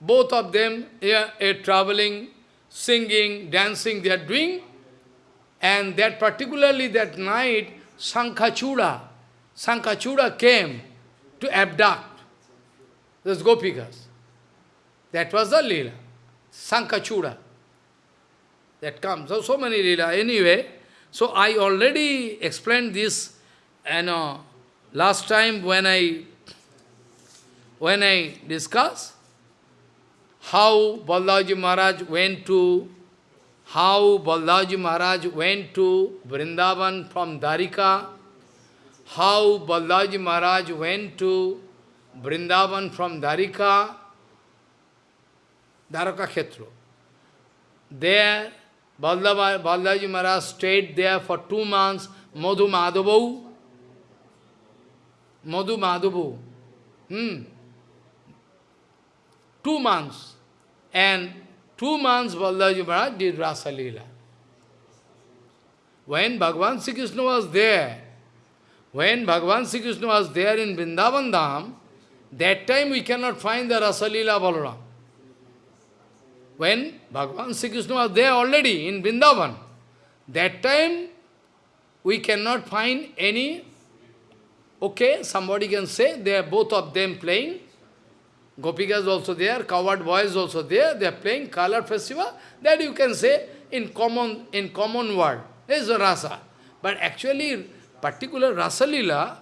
both of them are, are traveling, singing, dancing, they are doing. And that particularly that night, Sankhachura, Sankhachura came to abduct those gopikas. That was the Leela, Sankhachura. That comes. So, so many Leela. Anyway, so I already explained this you know, last time when I when I discussed how Baldevji Maharaj went to how Baldevji Maharaj went to Vrindavan from Dwarika, how Baldevji Maharaj went to Vrindavan from Dwarika, Dwaraka Khetro. There, Baldevji Maharaj stayed there for two months, Madhu Madhavu, Madhu Madhavu, hmm. two months, and two months Baldevji Maharaj did Rasa Leela. When Bhagavan Sri Krishna was there, when Bhagavan Sri Krishna was there in Vrindavan Dham, that time we cannot find the Rasa Leela Balaram. When Bhagavan Sri Krishna was there already in Vrindavan, that time we cannot find any, okay, somebody can say, they are both of them playing, Gopikas also there, coward boys also there, they are playing color festival, that you can say in common, in common word, there is a rasa. But actually, particular rasa lila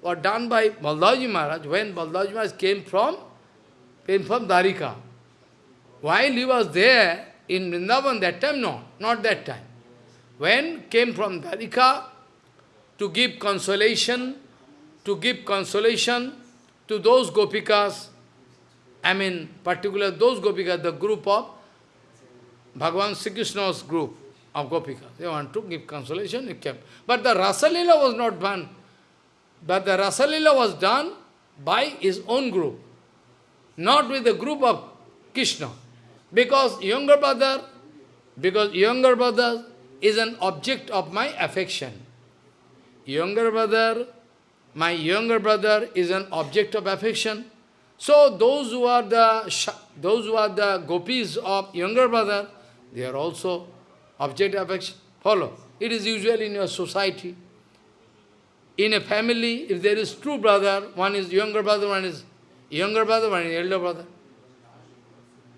was done by Baldevji Maharaj, when Baldevji Maharaj came from, came from Dwarika. While he was there in Vrindavan, that time, no, not that time. When came from Dwarika to give consolation, to give consolation to those gopikas, I mean, particular those gopikas, the group of Bhagavan Sri Krishna's group of gopikas. They want to give consolation, he kept. But the Rasalila was not done. But the Rasalila was done by his own group, not with the group of Krishna. Because younger brother, because younger brother is an object of my affection. younger brother, my younger brother is an object of affection. So those who are the those who are the gopis of younger brother, they are also object affection. Follow. It is usual in your society. In a family, if there is two brother, one is younger brother, one is younger brother, one is elder brother.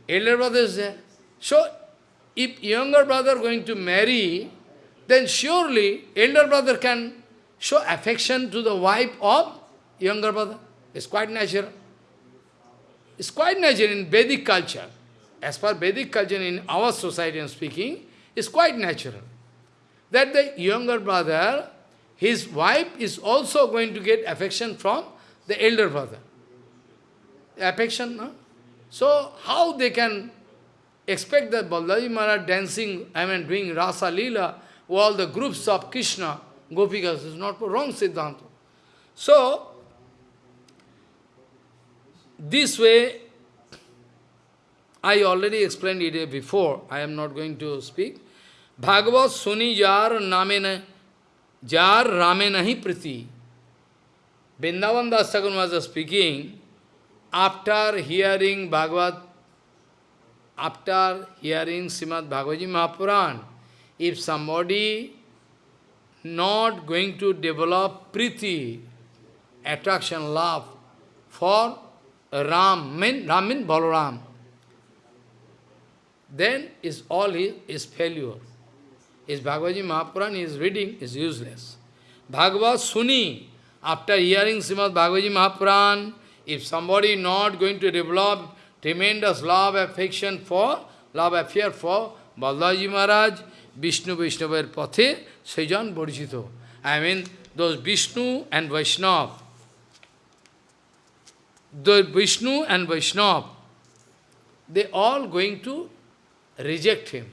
Elder brother is there. So, if younger brother going to marry, then surely elder brother can show affection to the wife of younger brother. It's quite natural. It's quite natural in Vedic culture. As per Vedic culture in our society I'm speaking, it's quite natural. That the younger brother, his wife is also going to get affection from the elder brother. Affection, no? So, how they can expect that Baldevji Maharaj dancing, I mean doing Rasa Leela, all the groups of Krishna, Gopikas, is not wrong Siddhanta. So, this way, I already explained it before, I am not going to speak. Bhagavat suni jar namena, jar ramena hi priti. Vrindavan Das was speaking, after hearing Bhagavad, after hearing Srimad Bhagavad Mahapuran, if somebody not going to develop priti, attraction, love for Ram, mean, Ram means Balaram, then is all his, is failure. His Bhagavad Mahapuran is reading is useless. Bhagavad Suni, after hearing Srimad Bhagavad Mahapuran, if somebody not going to develop tremendous love, affection for, love, affair for Baldevji Maharaj, Vishnu Vaishnavar Pathe, Sejan Borjito. I mean, those Vishnu and Vaishnav, the Vishnu and Vaishnav, they all going to reject him.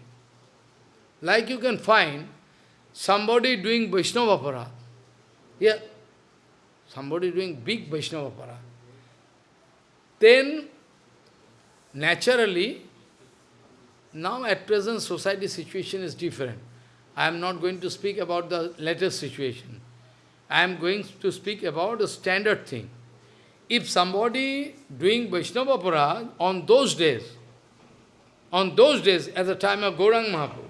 Like you can find somebody doing Vaishnava Aparad. Yeah, somebody doing big Vaishnava Aparad then naturally, now at present society situation is different. I am not going to speak about the latest situation. I am going to speak about the standard thing. If somebody doing Vaishnava Parad on those days, on those days at the time of Gaurang Mahaprabhu,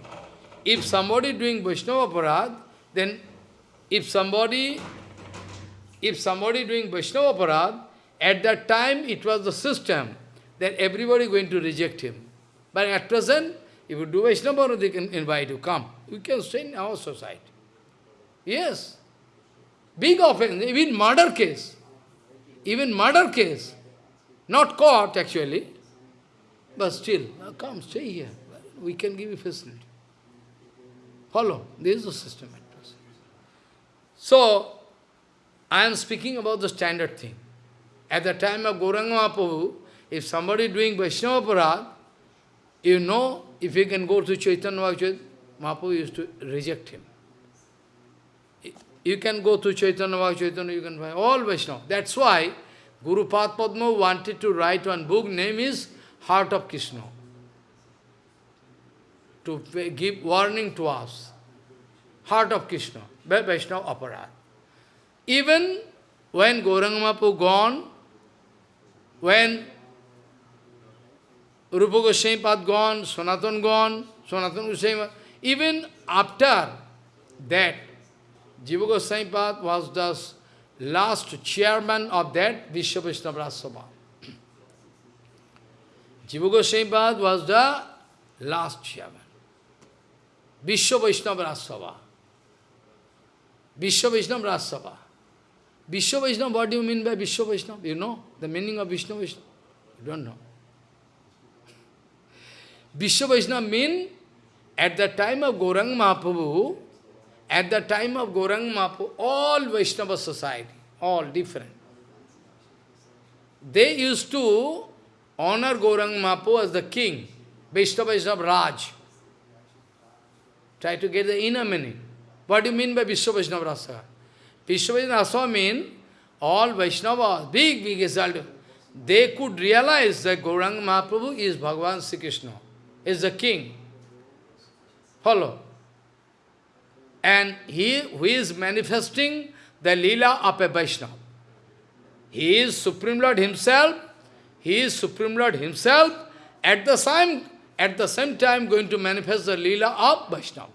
if somebody doing Vaishnava Parad, then if somebody, if somebody doing Vaishnava Parad, at that time, it was the system that everybody going to reject him. But at present, if you do Vaishnava, they can invite you, come. You can stay in our society. Yes. Big offense, even murder case. Even murder case. Not caught, actually. But still, come, stay here. We can give you facility. Follow. This is the system at. So, I am speaking about the standard thing. At the time of Gauranga Mahaprabhu, if somebody doing Vaishnava Parad, you know, if you can go to Chaitanya Mahaprabhu, Mahaprabhu used to reject him. You can go to Chaitanya Mahaprabhu, you can find all Vaishnava. That's why Guru Padma wanted to write one book, name is Heart of Krishna. To give warning to us. Heart of Krishna, Vaishnava Aparad. Even when Gauranga Mahaprabhu gone, when Rupa Goswami Pad gone, Sanatan gone, Sanatan Goswami, even after that, Jiva Goswami Pad was the last chairman of that Vishwa Vaishnava Rajasabha. Jiva Goswami was the last chairman. Vishwa Vaishnava Rajasabha. Vishwa Vaishnava Rajasabha. Vishwa Vaishnava, what do you mean by Vishwa Vaishnava? You know the meaning of Vishnu? You don't know. Vishwa Vaishnava mean at the time of Gaurang Mahaprabhu, at the time of Gaurang Mahaprabhu, all Vaishnava society, all different. They used to honor Gaurang Mahaprabhu as the king, Vaishnava Vaishnava Raj. Try to get the inner meaning. What do you mean by Vishwa Vaishnava Rasa? Vishwavadin also mean all Vaishnavas, big, big result, they could realize that Gauranga Mahaprabhu is Bhagavan Sri Krishna, is the king. Follow. And he who is manifesting the Leela of a Vaishnava. He is Supreme Lord himself, he is Supreme Lord himself, at the same, at the same time going to manifest the Leela of Vaishnava.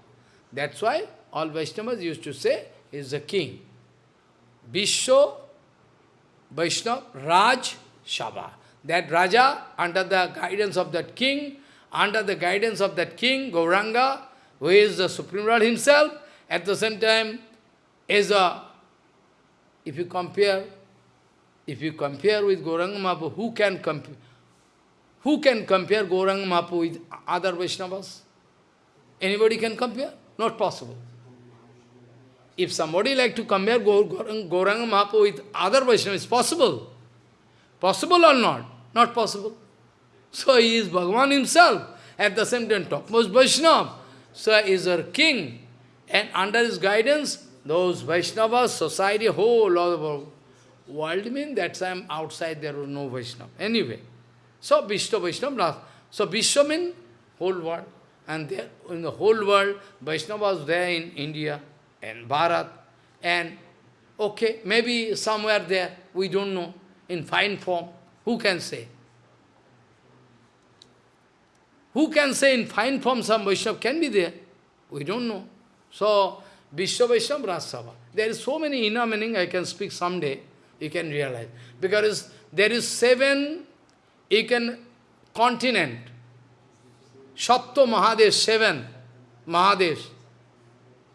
That's why all Vaishnavas used to say, he is the king. Vishwa Vaishnava Raj Shava. That Raja, under the guidance of that king, under the guidance of that king, Gauranga, who is the Supreme Lord himself, at the same time is a, if you compare, if you compare with Gauranga Mahaprabhu, who can compare? Who can compare Gauranga Mahaprabhu with other Vaishnavas? Anybody can compare? Not possible. If somebody like to compare Gauranga Mahaprabhu with other Vaishnavas, possible. Possible or not? Not possible. So he is Bhagavan himself, at the same time topmost Vaishnava. So he is our king. And under his guidance, those Vaishnavas, society, whole lot of the world, mean that time outside there was no Vaishnava. Anyway, so Vishnu Vaishnava, so Vishnu means whole world. And there, in the whole world, Vaishnavas there in India and Bharat. And okay, maybe somewhere there, we don't know, in fine form. Who can say? Who can say in fine form some Vaishnava can be there? We don't know. So, Vishwa Vaishnava Rasava. There is so many inner meaning I can speak someday, you can realize. Because there is seven, you can, continent. Shapto Mahadesh, seven Mahadesh,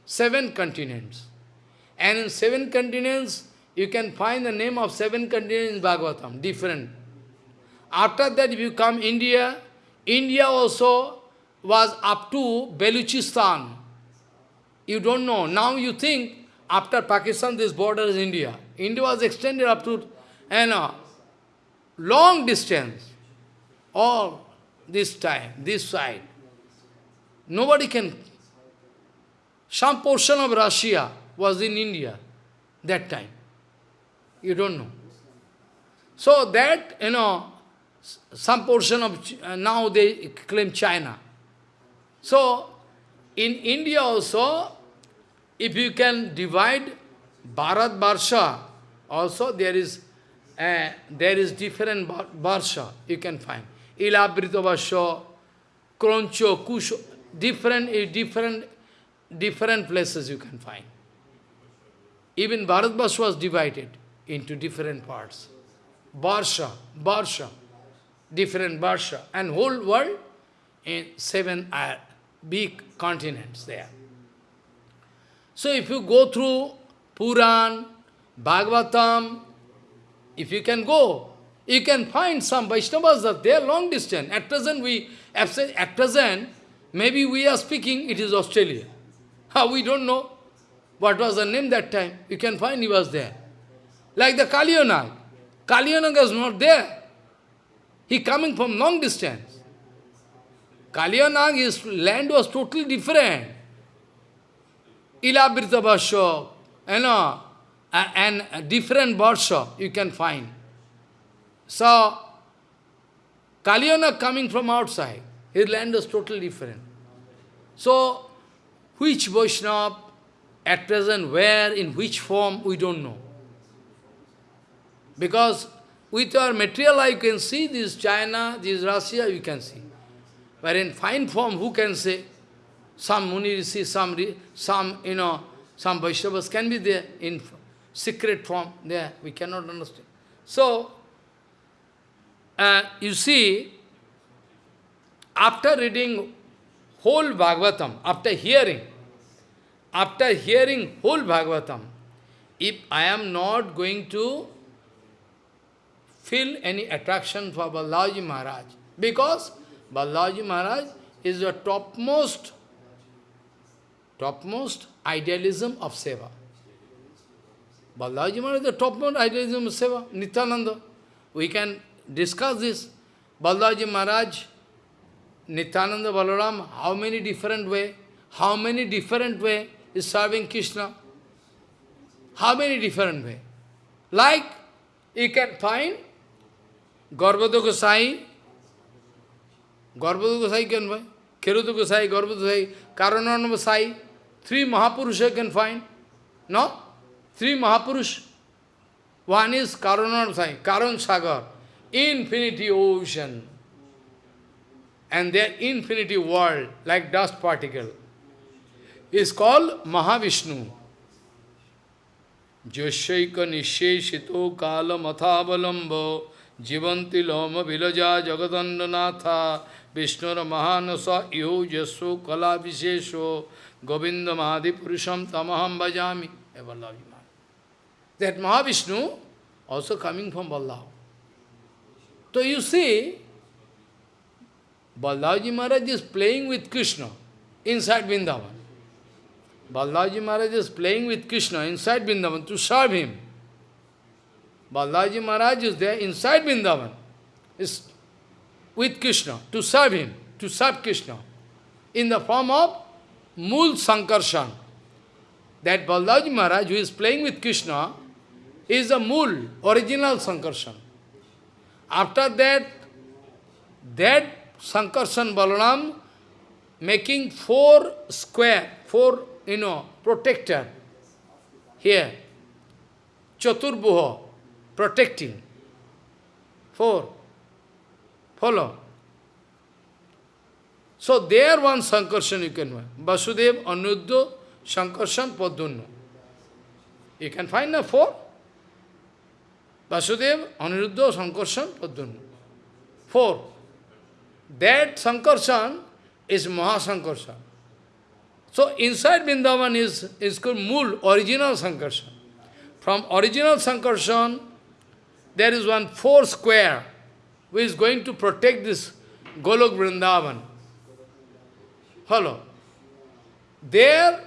seven continents. And in seven continents, you can find the name of seven continents in Bhagavatam, different. After that, if you come India, India also was up to Beluchistan. You don't know. Now you think, after Pakistan, this border is India. India was extended up to you know, long distance. All this time, this side. Nobody can... Some portion of Russia was in India that time. You don't know. So that, you know, some portion of, uh, now they claim China. So, in India also, if you can divide Bharat Barsha, also there is there is different Barsha you can find. Ilabrita Barsha, Kroncho, Kusho, different, eh, different, different places you can find. Even Bharat Barsha was divided into different parts. Barsha, Barsha different Barsha, and whole world in seven uh, big continents there. So if you go through Puran, Bhagavatam, if you can go, you can find some Vaishnavas that they are long distance. At present, we, at present, maybe we are speaking, it is Australia. How we don't know what was the name that time. You can find he was there. Like the Kalyanag. Kalyanag is not there. He coming from long distance. Kalyanag, his land was totally different. Ilabrita Bharsha, you know, and a different Bharsha you can find. So, Kalyanag coming from outside, his land was totally different. So, which Vaishnava, at present, where, in which form, we don't know. Because with our material you can see this China, this Russia, you can see. But in fine form, who can say? Some Muni see some, some, you know, some Vaishnavas can be there in secret form. There, we cannot understand. So, uh, you see, after reading whole Bhagavatam, after hearing, after hearing whole Bhagavatam, if I am not going to feel any attraction for Baldevji Maharaj. Because Baldevji Maharaj is the topmost, topmost idealism of seva. Baldevji Maharaj is the topmost idealism of seva, Nityananda. We can discuss this. Baldevji Maharaj, Nityananda Balaram, how many different way, how many different way is serving Krishna? How many different way? Like, you can find Garbhoda Gosai Garbhadu Gosai can buy, Kerudu Gosai, Garbhadu Gosai, Karanana Gosai, three Mahapurusha can find. No? Three Mahapurush. One is Karanana Gosai, Karan Sagar, infinity ocean. And their infinity world, like dust particle, is called Mahavishnu. ज्योशैक निशेषितो कालमथावलंब जीवंति loam विलजा जगदंडनाथा Vishnura Mahanasa Iho Jaso Kala Vishesho Govinda Mahadi Purusham Tamaham Bhajami. That Mahavishnu also coming from Ballabha. So you see, Baldevji Maharaj is playing with Krishna inside Vrindavan. Baldevji Maharaj is playing with Krishna inside Vrindavan to serve him. Baldevji Maharaj is there inside Vrindavan, with Krishna, to serve him, to serve Krishna, in the form of Mul Sankarshan. That Baldevji Maharaj, who is playing with Krishna, is the Mul, original Sankarshan. After that, that Sankarshan Balaram making four square, four, you know, protector here. Chaturbuha, protecting. Four. Follow. So there one Sankarshan you can find. Vasudev, Aniruddha, Sankarshan, Pradyumna. You can find the four. Vasudev, Aniruddha, Sankarshan, Pradyumna. Four. That Sankarshan is Mahasankarshan. So inside Vrindavan is, is called Mul, original Sankarshan. From original Sankarshan, there is one four square who is going to protect this Golok Vrindavan. Hello. There,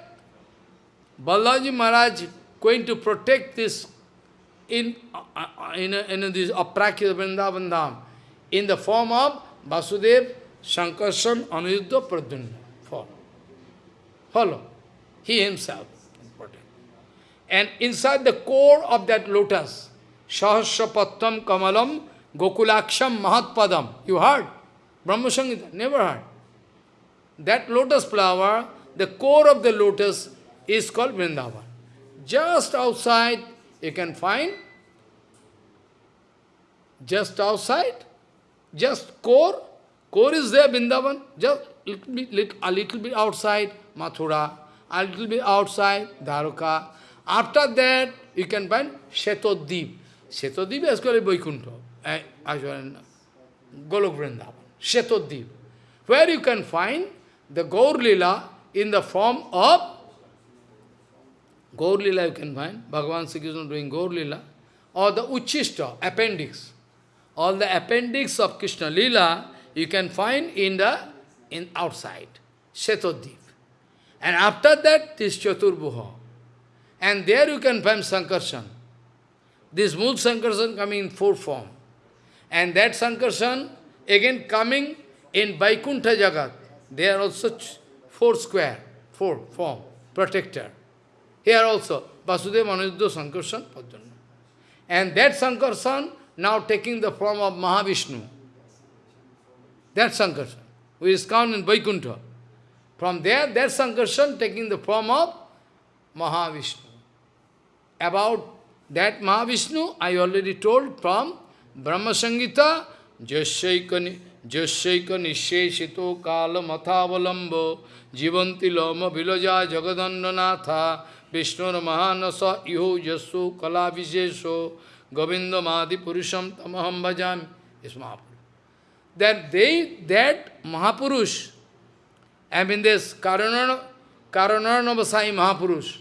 Baldevji Maharaj going to protect this in, uh, in, in this Aprakrita Vrindavan Dham in the form of Vasudev, Shankarshan, Aniruddha, Pradyumna. Follow. Follow. He himself. And inside the core of that lotus, Sahasrapattam Kamalam Gokulaksham Mahatpadam. You heard? Brahma Samhita, never heard. That lotus flower, the core of the lotus is called Vrindavan. Just outside, you can find, just outside, just core, core is there, Vrindavan, just little bit, a little bit outside, Mathura, a little bit outside, Dwaraka. After that, you can find Shetodip. Shetodip is called Vaikuntha, uh, Golok Vrindavan, where you can find the Gaur Lila in the form of Gaur Lila you can find, Bhagavan Sri Krishna doing Gaur Lila, or the Uchishta, appendix. All the appendix of Krishna Lila you can find in the in outside, Shetodip. And after that, this Chaturbuha. And there you can find Sankarshan. This Mul Sankarshan coming in four form. And that Sankarshan again coming in Vaikuntha Jagat. They are also four square, four form, protector. Here also, Vasudeva Aniruddha Sankarshan. And that Sankarshan now taking the form of Mahavishnu. That Sankarshan, who is found in Vaikuntha. From there, that Sankarshan taking the form of Mahavishnu. About that Mahavishnu, I already told from Brahma Samhita, Jashaika Nisheshito Kala Mathavalambo, Jivanti Loma Vilaja Jagadandanatha, Vishnur Mahanasa Iho Jasu Kala Vishesho, Govinda Mahadi Purusham Tamaham Bhajami, is Mahapurush. That they, that Mahapurush, I mean this Karanana, Karananavasai Mahapurush,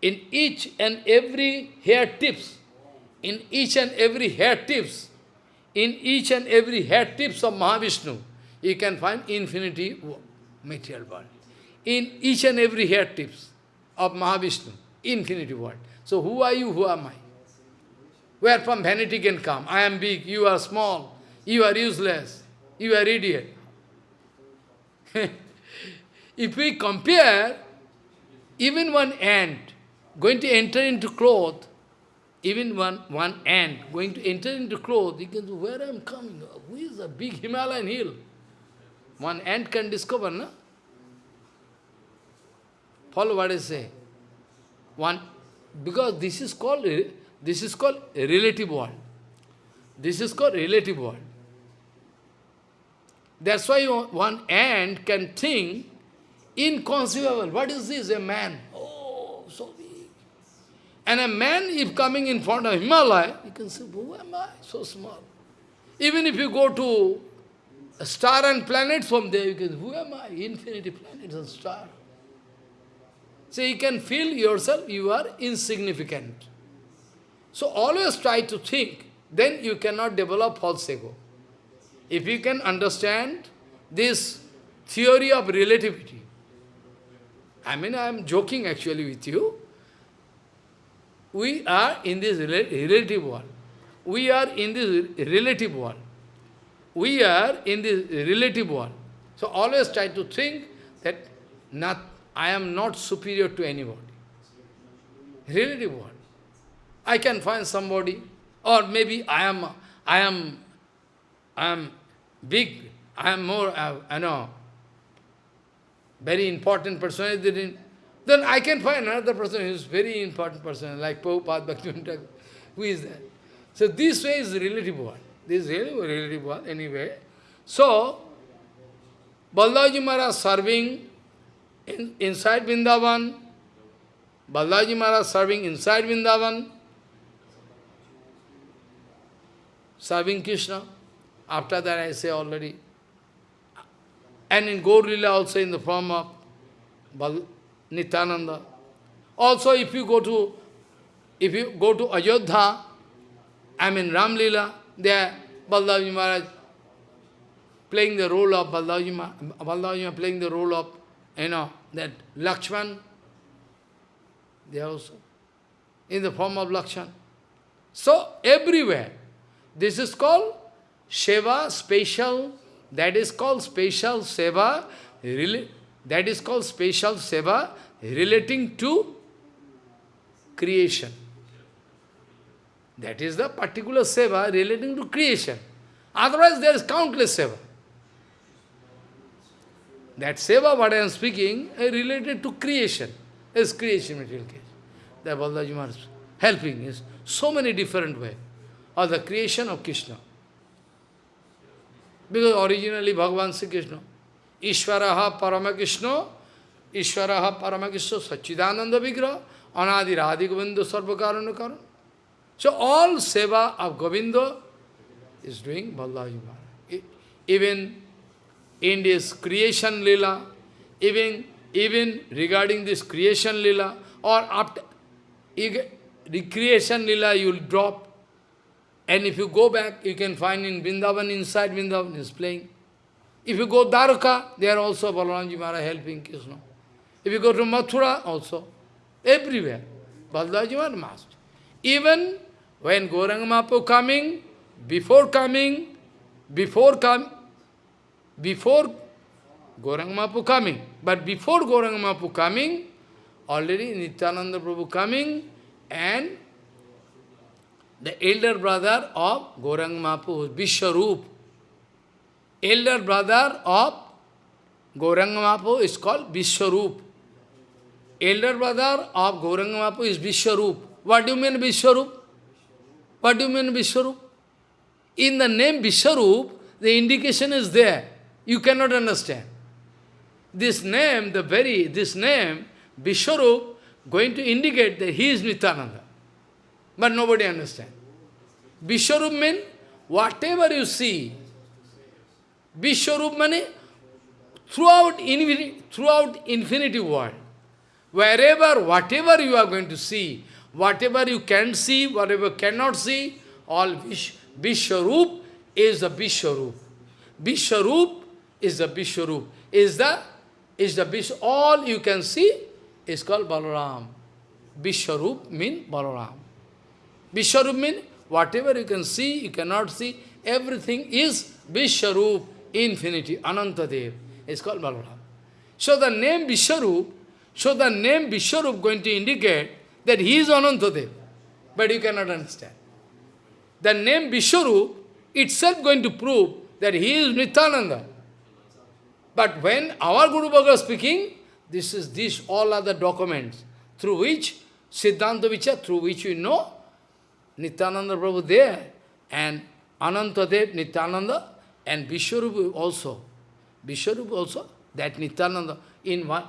in each and every hair tips, in each and every hair tips, in each and every hair tips of Mahavishnu, you can find infinity material world. In each and every hair tips of Mahavishnu, infinity world. So who are you, who am I? Where from vanity can come? I am big, you are small, you are useless, you are idiot. if we compare, even one ant going to enter into cloth, even one, one ant going to enter into cloth, he can say, where I am coming? Who is a big Himalayan hill? One ant can discover, no? follow what I say. One, because this is called this is called relative world. This is called relative world. That's why one ant can think inconceivable. What is this? A man. And a man, if coming in front of Himalaya, you can say, who am I? So small. Even if you go to a star and planets from there, you can, who am I? Infinity planets and stars. So you can feel yourself, you are insignificant. So always try to think, then you cannot develop false ego. If you can understand this theory of relativity, I mean, I am joking actually with you. We are in this relative world. We are in this relative world. We are in this relative world. So always try to think that not, I am not superior to anybody. Relative world. I can find somebody, or maybe I am, I am, I am big, I am more, uh, I know, very important personality, then I can find another person who is very important person, like Prabhupada Bhaktivinoda Who is that? So this way is relative world. This is really relative world anyway. So, Baldevji Maharaj serving in, inside Vrindavan, Baldevji Maharaj serving inside Vrindavan, serving Krishna. After that I say already. And in Gaur also in the form of Bal Nityananda. Also if you go to if you go to Ayodhya, I mean Ram Lila, there Baldevji Maharaj playing the role of Baldevji Maharaj playing the role of, you know, that Lakshman, they also, in the form of Lakshman. So, everywhere, this is called Seva, special, that is called special Seva, really, that is called special Seva relating to creation. That is the particular seva relating to creation. Otherwise, there is countless seva. That seva, what I am speaking, is related to creation. Is creation material case. The Baldevji Maharaj helping is so many different ways of the creation of Krishna. Because originally Bhagavan Sri Krishna, Ishvaraha Paramakrishna, ईश्वर परमेश्वर सच्चिदानंद विग्रह अनादिराधि गोविंद सर्वकारण करण so all seva of Govinda is doing Balaji Maharaj even end is creation lila even even regarding this creation lila और after recreation lila you'll drop and if you go back you can find in Vrindavan inside Vrindavan is playing if you go Dwarka they are also Balaram ji Maharaj helping Krishna If you go to Mathura also, everywhere, Baldevji Maharaj must. Even when Gauranga Mahaprabhu coming, before coming, before come, before Gauranga Mahaprabhu coming, but before Gauranga Mahaprabhu coming, already Nityananda Prabhu coming, and the elder brother of Gauranga Mahaprabhu, Vishwarup, elder brother of Gauranga Mahaprabhu is called Vishwarup. Elder brother of Gauranga Mahaprabhu is Vishwarup. What do you mean Vishwarup? What do you mean Vishwarup? In the name Vishwarup, the indication is there. You cannot understand. This name, the very, this name, Vishwarup, going to indicate that he is Nityananda. But nobody understand. Vishwarup means, whatever you see, Vishwarup means, throughout, infinity, throughout infinity world, wherever, whatever you are going to see, Whatever you can see, whatever cannot see, all Vish, Vishwarup is the Vishwarup. Vishwarup is the Vishwarup. Is the, is the Vish, all you can see is called Balaram. Vishwarup means Balaram. Vishwarup means whatever you can see, you cannot see, everything is Vishwarup, infinity, Anantadev. It's called Balaram. So the name Vishwarup, so the name Vishwarup going to indicate that he is Anantadev. But you cannot understand. The name Vishwarup itself going to prove that he is Nityananda. But when our Guru Bhagavad speaking, This is this, all the documents through which, Siddhanta Vichar, through which we know Nityananda Prabhu there, and Anantadev, Nityananda, and Vishwarupa also. Vishwarupa also, that Nityananda, in one,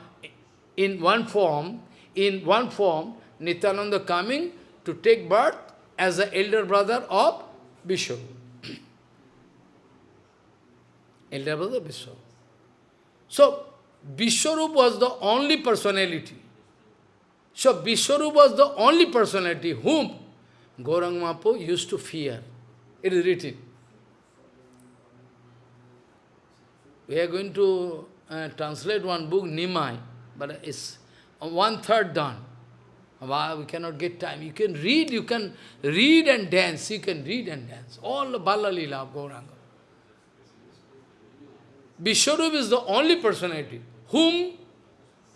in one form, in one form, Nityananda coming to take birth as the elder brother of Vishwarupa. elder brother Vishwarupa. So, Vishwarup was the only personality. So, Vishwarup was the only personality whom Gaurang Mahaprabhu used to fear. It is written. We are going to uh, translate one book, Nimai, but it's one-third done. Why we cannot get time. You can read, you can read and dance, you can read and dance. All the Balalila of Gauranga. Vishwarup is the only personality whom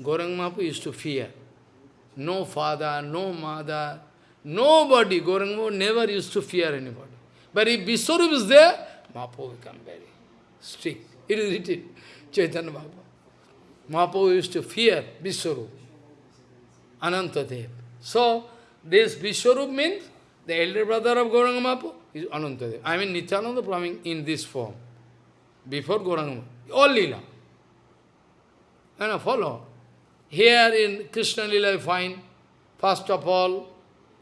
Gauranga Mahaprabhu used to fear. No father, no mother, nobody, Gauranga Mahaprabhu never used to fear anybody. But if Vishwarup is there, Mahaprabhu become very strict. It is written, Chaitanya Mahaprabhu. Mahaprabhu used to fear Vishwarup, Anantadev. So, this Vishwarup means the elder brother of Gauranga Mahaprabhu is Anantadev. I mean Nityananda Prabhu in this form. Before Gauranga Mahaprabhu. All Leela. And I follow. Here in Krishna Lila you find, first of all,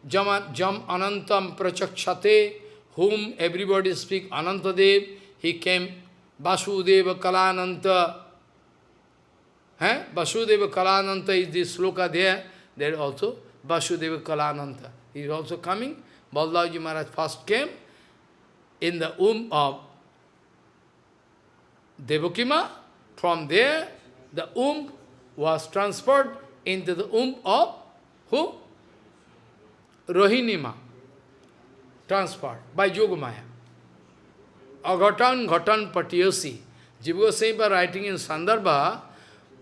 Jam, Jam Anantam Prachakshate, whom everybody speak Anantadev, he came Vasudeva Kalananta. Eh? Vasudeva Kalananta is this sloka there. There also Vasudeva Kalananta. He is also coming. Balaji Maharaj first came in the womb of Devakima. From there, the womb was transferred into the womb of who? Rohinima. Transferred by Yogamaya. Agatan Ghatan Patiyosi. Jiva Goswami writing in Sandarbha,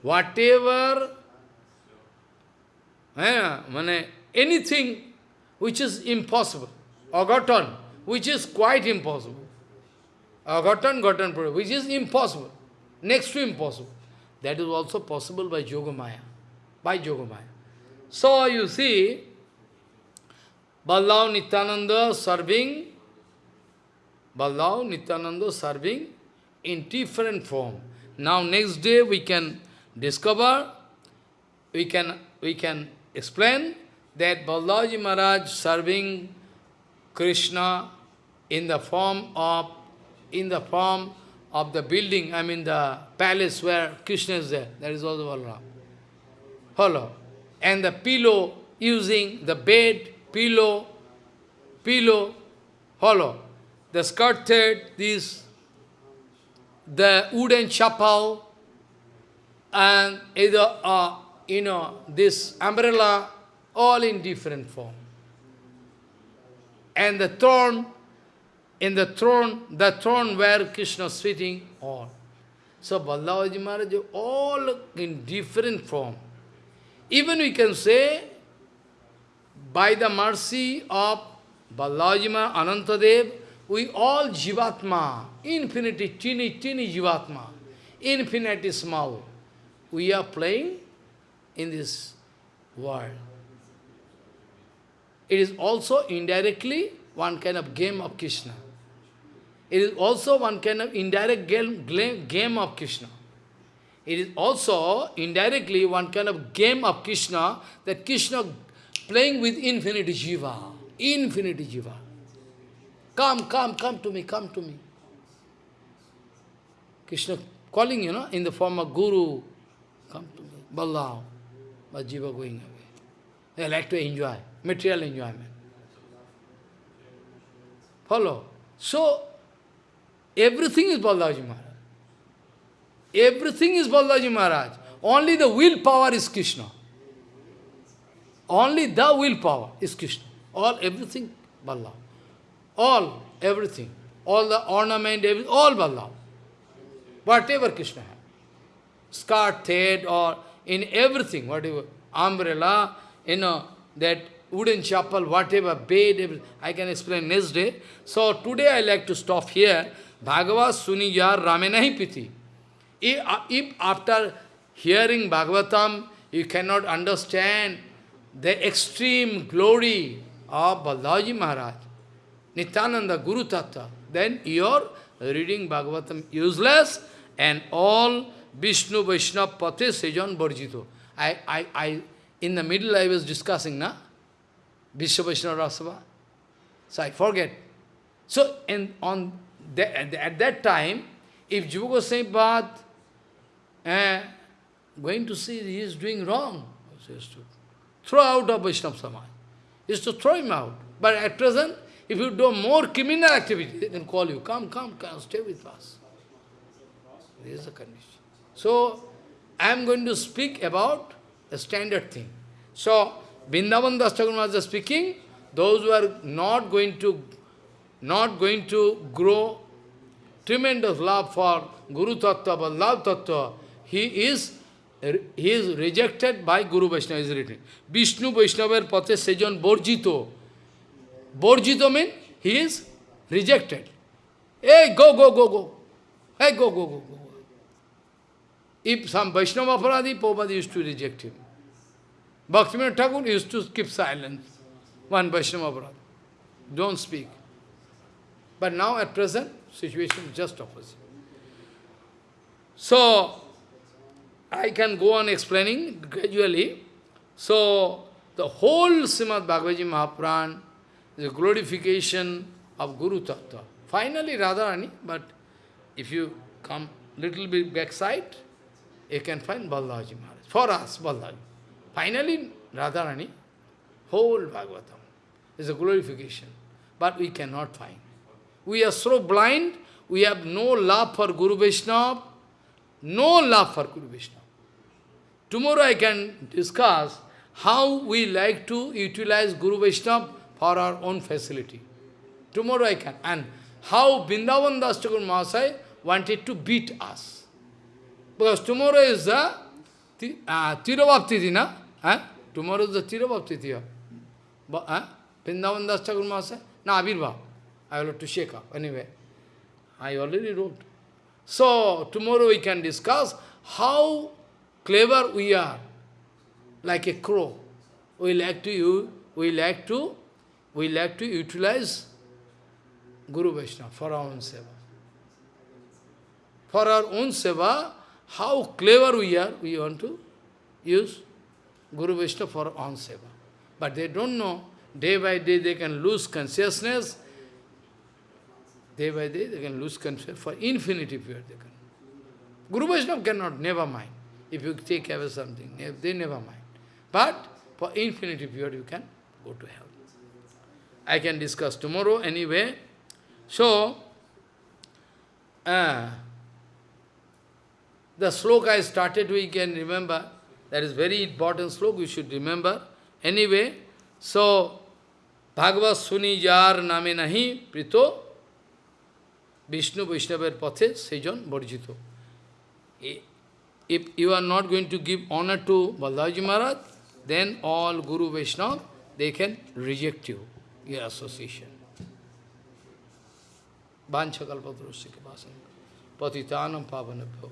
whatever, anything which is impossible, agatan, which is quite impossible, agatan, gatan, which is impossible, next to impossible, that is also possible by Yogamaya, by Yogamaya. So you see, Balav Nityananda serving Balav, Nityananda serving in different form. Now next day we can discover, we can, we can explain that Baldevji Maharaj serving Krishna in the form of, in the form of the building, I mean the palace where Krishna is there, that is also Balaram. Hello. And the pillow, using the bed, pillow, pillow, hollow the skirted, this, the wooden chapel, and either, uh, you know, this umbrella, all in different form. And the throne, in the throne, the throne where Krishna is sitting, all. So Baldevji Maharaj, all in different form. Even we can say, by the mercy of Baldevji Maharaj, Anantadev, we all Jivatma, infinity, teeny, teeny Jivatma, infinity small. We are playing in this world. It is also indirectly one kind of game of Krishna. It is also one kind of indirect game, game of Krishna. It is also indirectly one kind of game of Krishna that Krishna playing with infinity jiva, infinity jiva. Come, come, come to me, come to me. Krishna calling, you know, in the form of Guru, come to me, but Jiva going away. They like to enjoy, material enjoyment. Follow? So, everything is Baldevji Maharaj. Everything is Baldevji Maharaj. Only the willpower is Krishna. Only the willpower is Krishna. All, everything, Balav. All, everything. All the ornament, everything, all Balav. Whatever Krishna has. Skirt, head, or in everything, whatever, umbrella, you know, that wooden chapel, whatever, bed. I can explain next day. So today I like to stop here. Bhagavad Suni Yar Ramenahi Piti. If after hearing Bhagavatam, you cannot understand the extreme glory of Baldevji Maharaj, Nityananda Guru Tattva, then your reading Bhagavatam useless and all Vishnu Vaishnava Pate Sejan Borjito. I, I, I, in the middle I was discussing, na? Vishnu Vaishnava Rasava. So I forget. So in, on the, at that time, if Jiva Goswami Pad eh, going to see he is doing wrong, he has to throw out of Vaishnava Samaj. He has to throw him out. But at present, if you do more criminal activity, they can call you, come, come, come, stay with us. This is the condition. So, I am going to speak about the standard thing. So, Vrindavan Das was speaking, those who are not going to not going to grow tremendous love for Guru Tattva, but love Tattva, he is he is rejected by Guru Vaishnava, is written. Vishnu Vaishnavar Pate Sejan Borjito. Borjito means he is rejected. Hey, go, go, go, go. Hey, go, go, go, go. If some Vaishnava Aparadhi, Prabhupada used to reject him. Bhaktivinoda Thakur used to keep silence. One Vaishnava Aparadhi. Don't speak. But now at present, situation is just opposite. So, I can go on explaining gradually. So, the whole Srimad Bhagavad Gita Mahapuran is a glorification of Guru Tattva. Finally, Radharani, but if you come little bit backside, you can find Baldevji Maharaj. For us, Baldevji. Finally, Radharani, whole Bhagavatam is a glorification. But we cannot find. We are so blind, we have no love for Guru Vaishnava, no love for Guru Vaishnava. Tomorrow I can discuss how we like to utilize Guru Vaishnava for our own facility. Tomorrow I can. And how Vrindavan Das Mahasaya wanted to beat us. Because tomorrow is the uh, Tirobhapti Dina. Eh? Tomorrow is the Tirobhapti Dina. Eh? Vrindavan Das Thakur Mahasaya. Now Abhirbhav. I will have to shake up. Anyway, I already wrote. So, tomorrow we can discuss how clever we are, like a crow. We like to use, we like to, we like to utilize Guru Vaishnava for our own seva. For our own seva, how clever we are, we want to use Guru Vaishnava for own seva. But they don't know, day by day they can lose consciousness, Day by day they can lose consciousness for infinity period they can. Guru Vaishnava cannot, never mind. If you take away something, they never mind. But for infinity period you can go to hell. I can discuss tomorrow anyway. So, uh, the sloka I started, we can remember. That is very important sloka, we should remember. Anyway, so, Bhagavad Suni Jar Name Nahi Prito Vishnu Vaishnavar Pathe Sejan Borjito. If you are not going to give honor to Baldevji Maharaj, then all Guru Vaishnava, they can reject you, your association. Pasan. Patitanam pavanebhyo.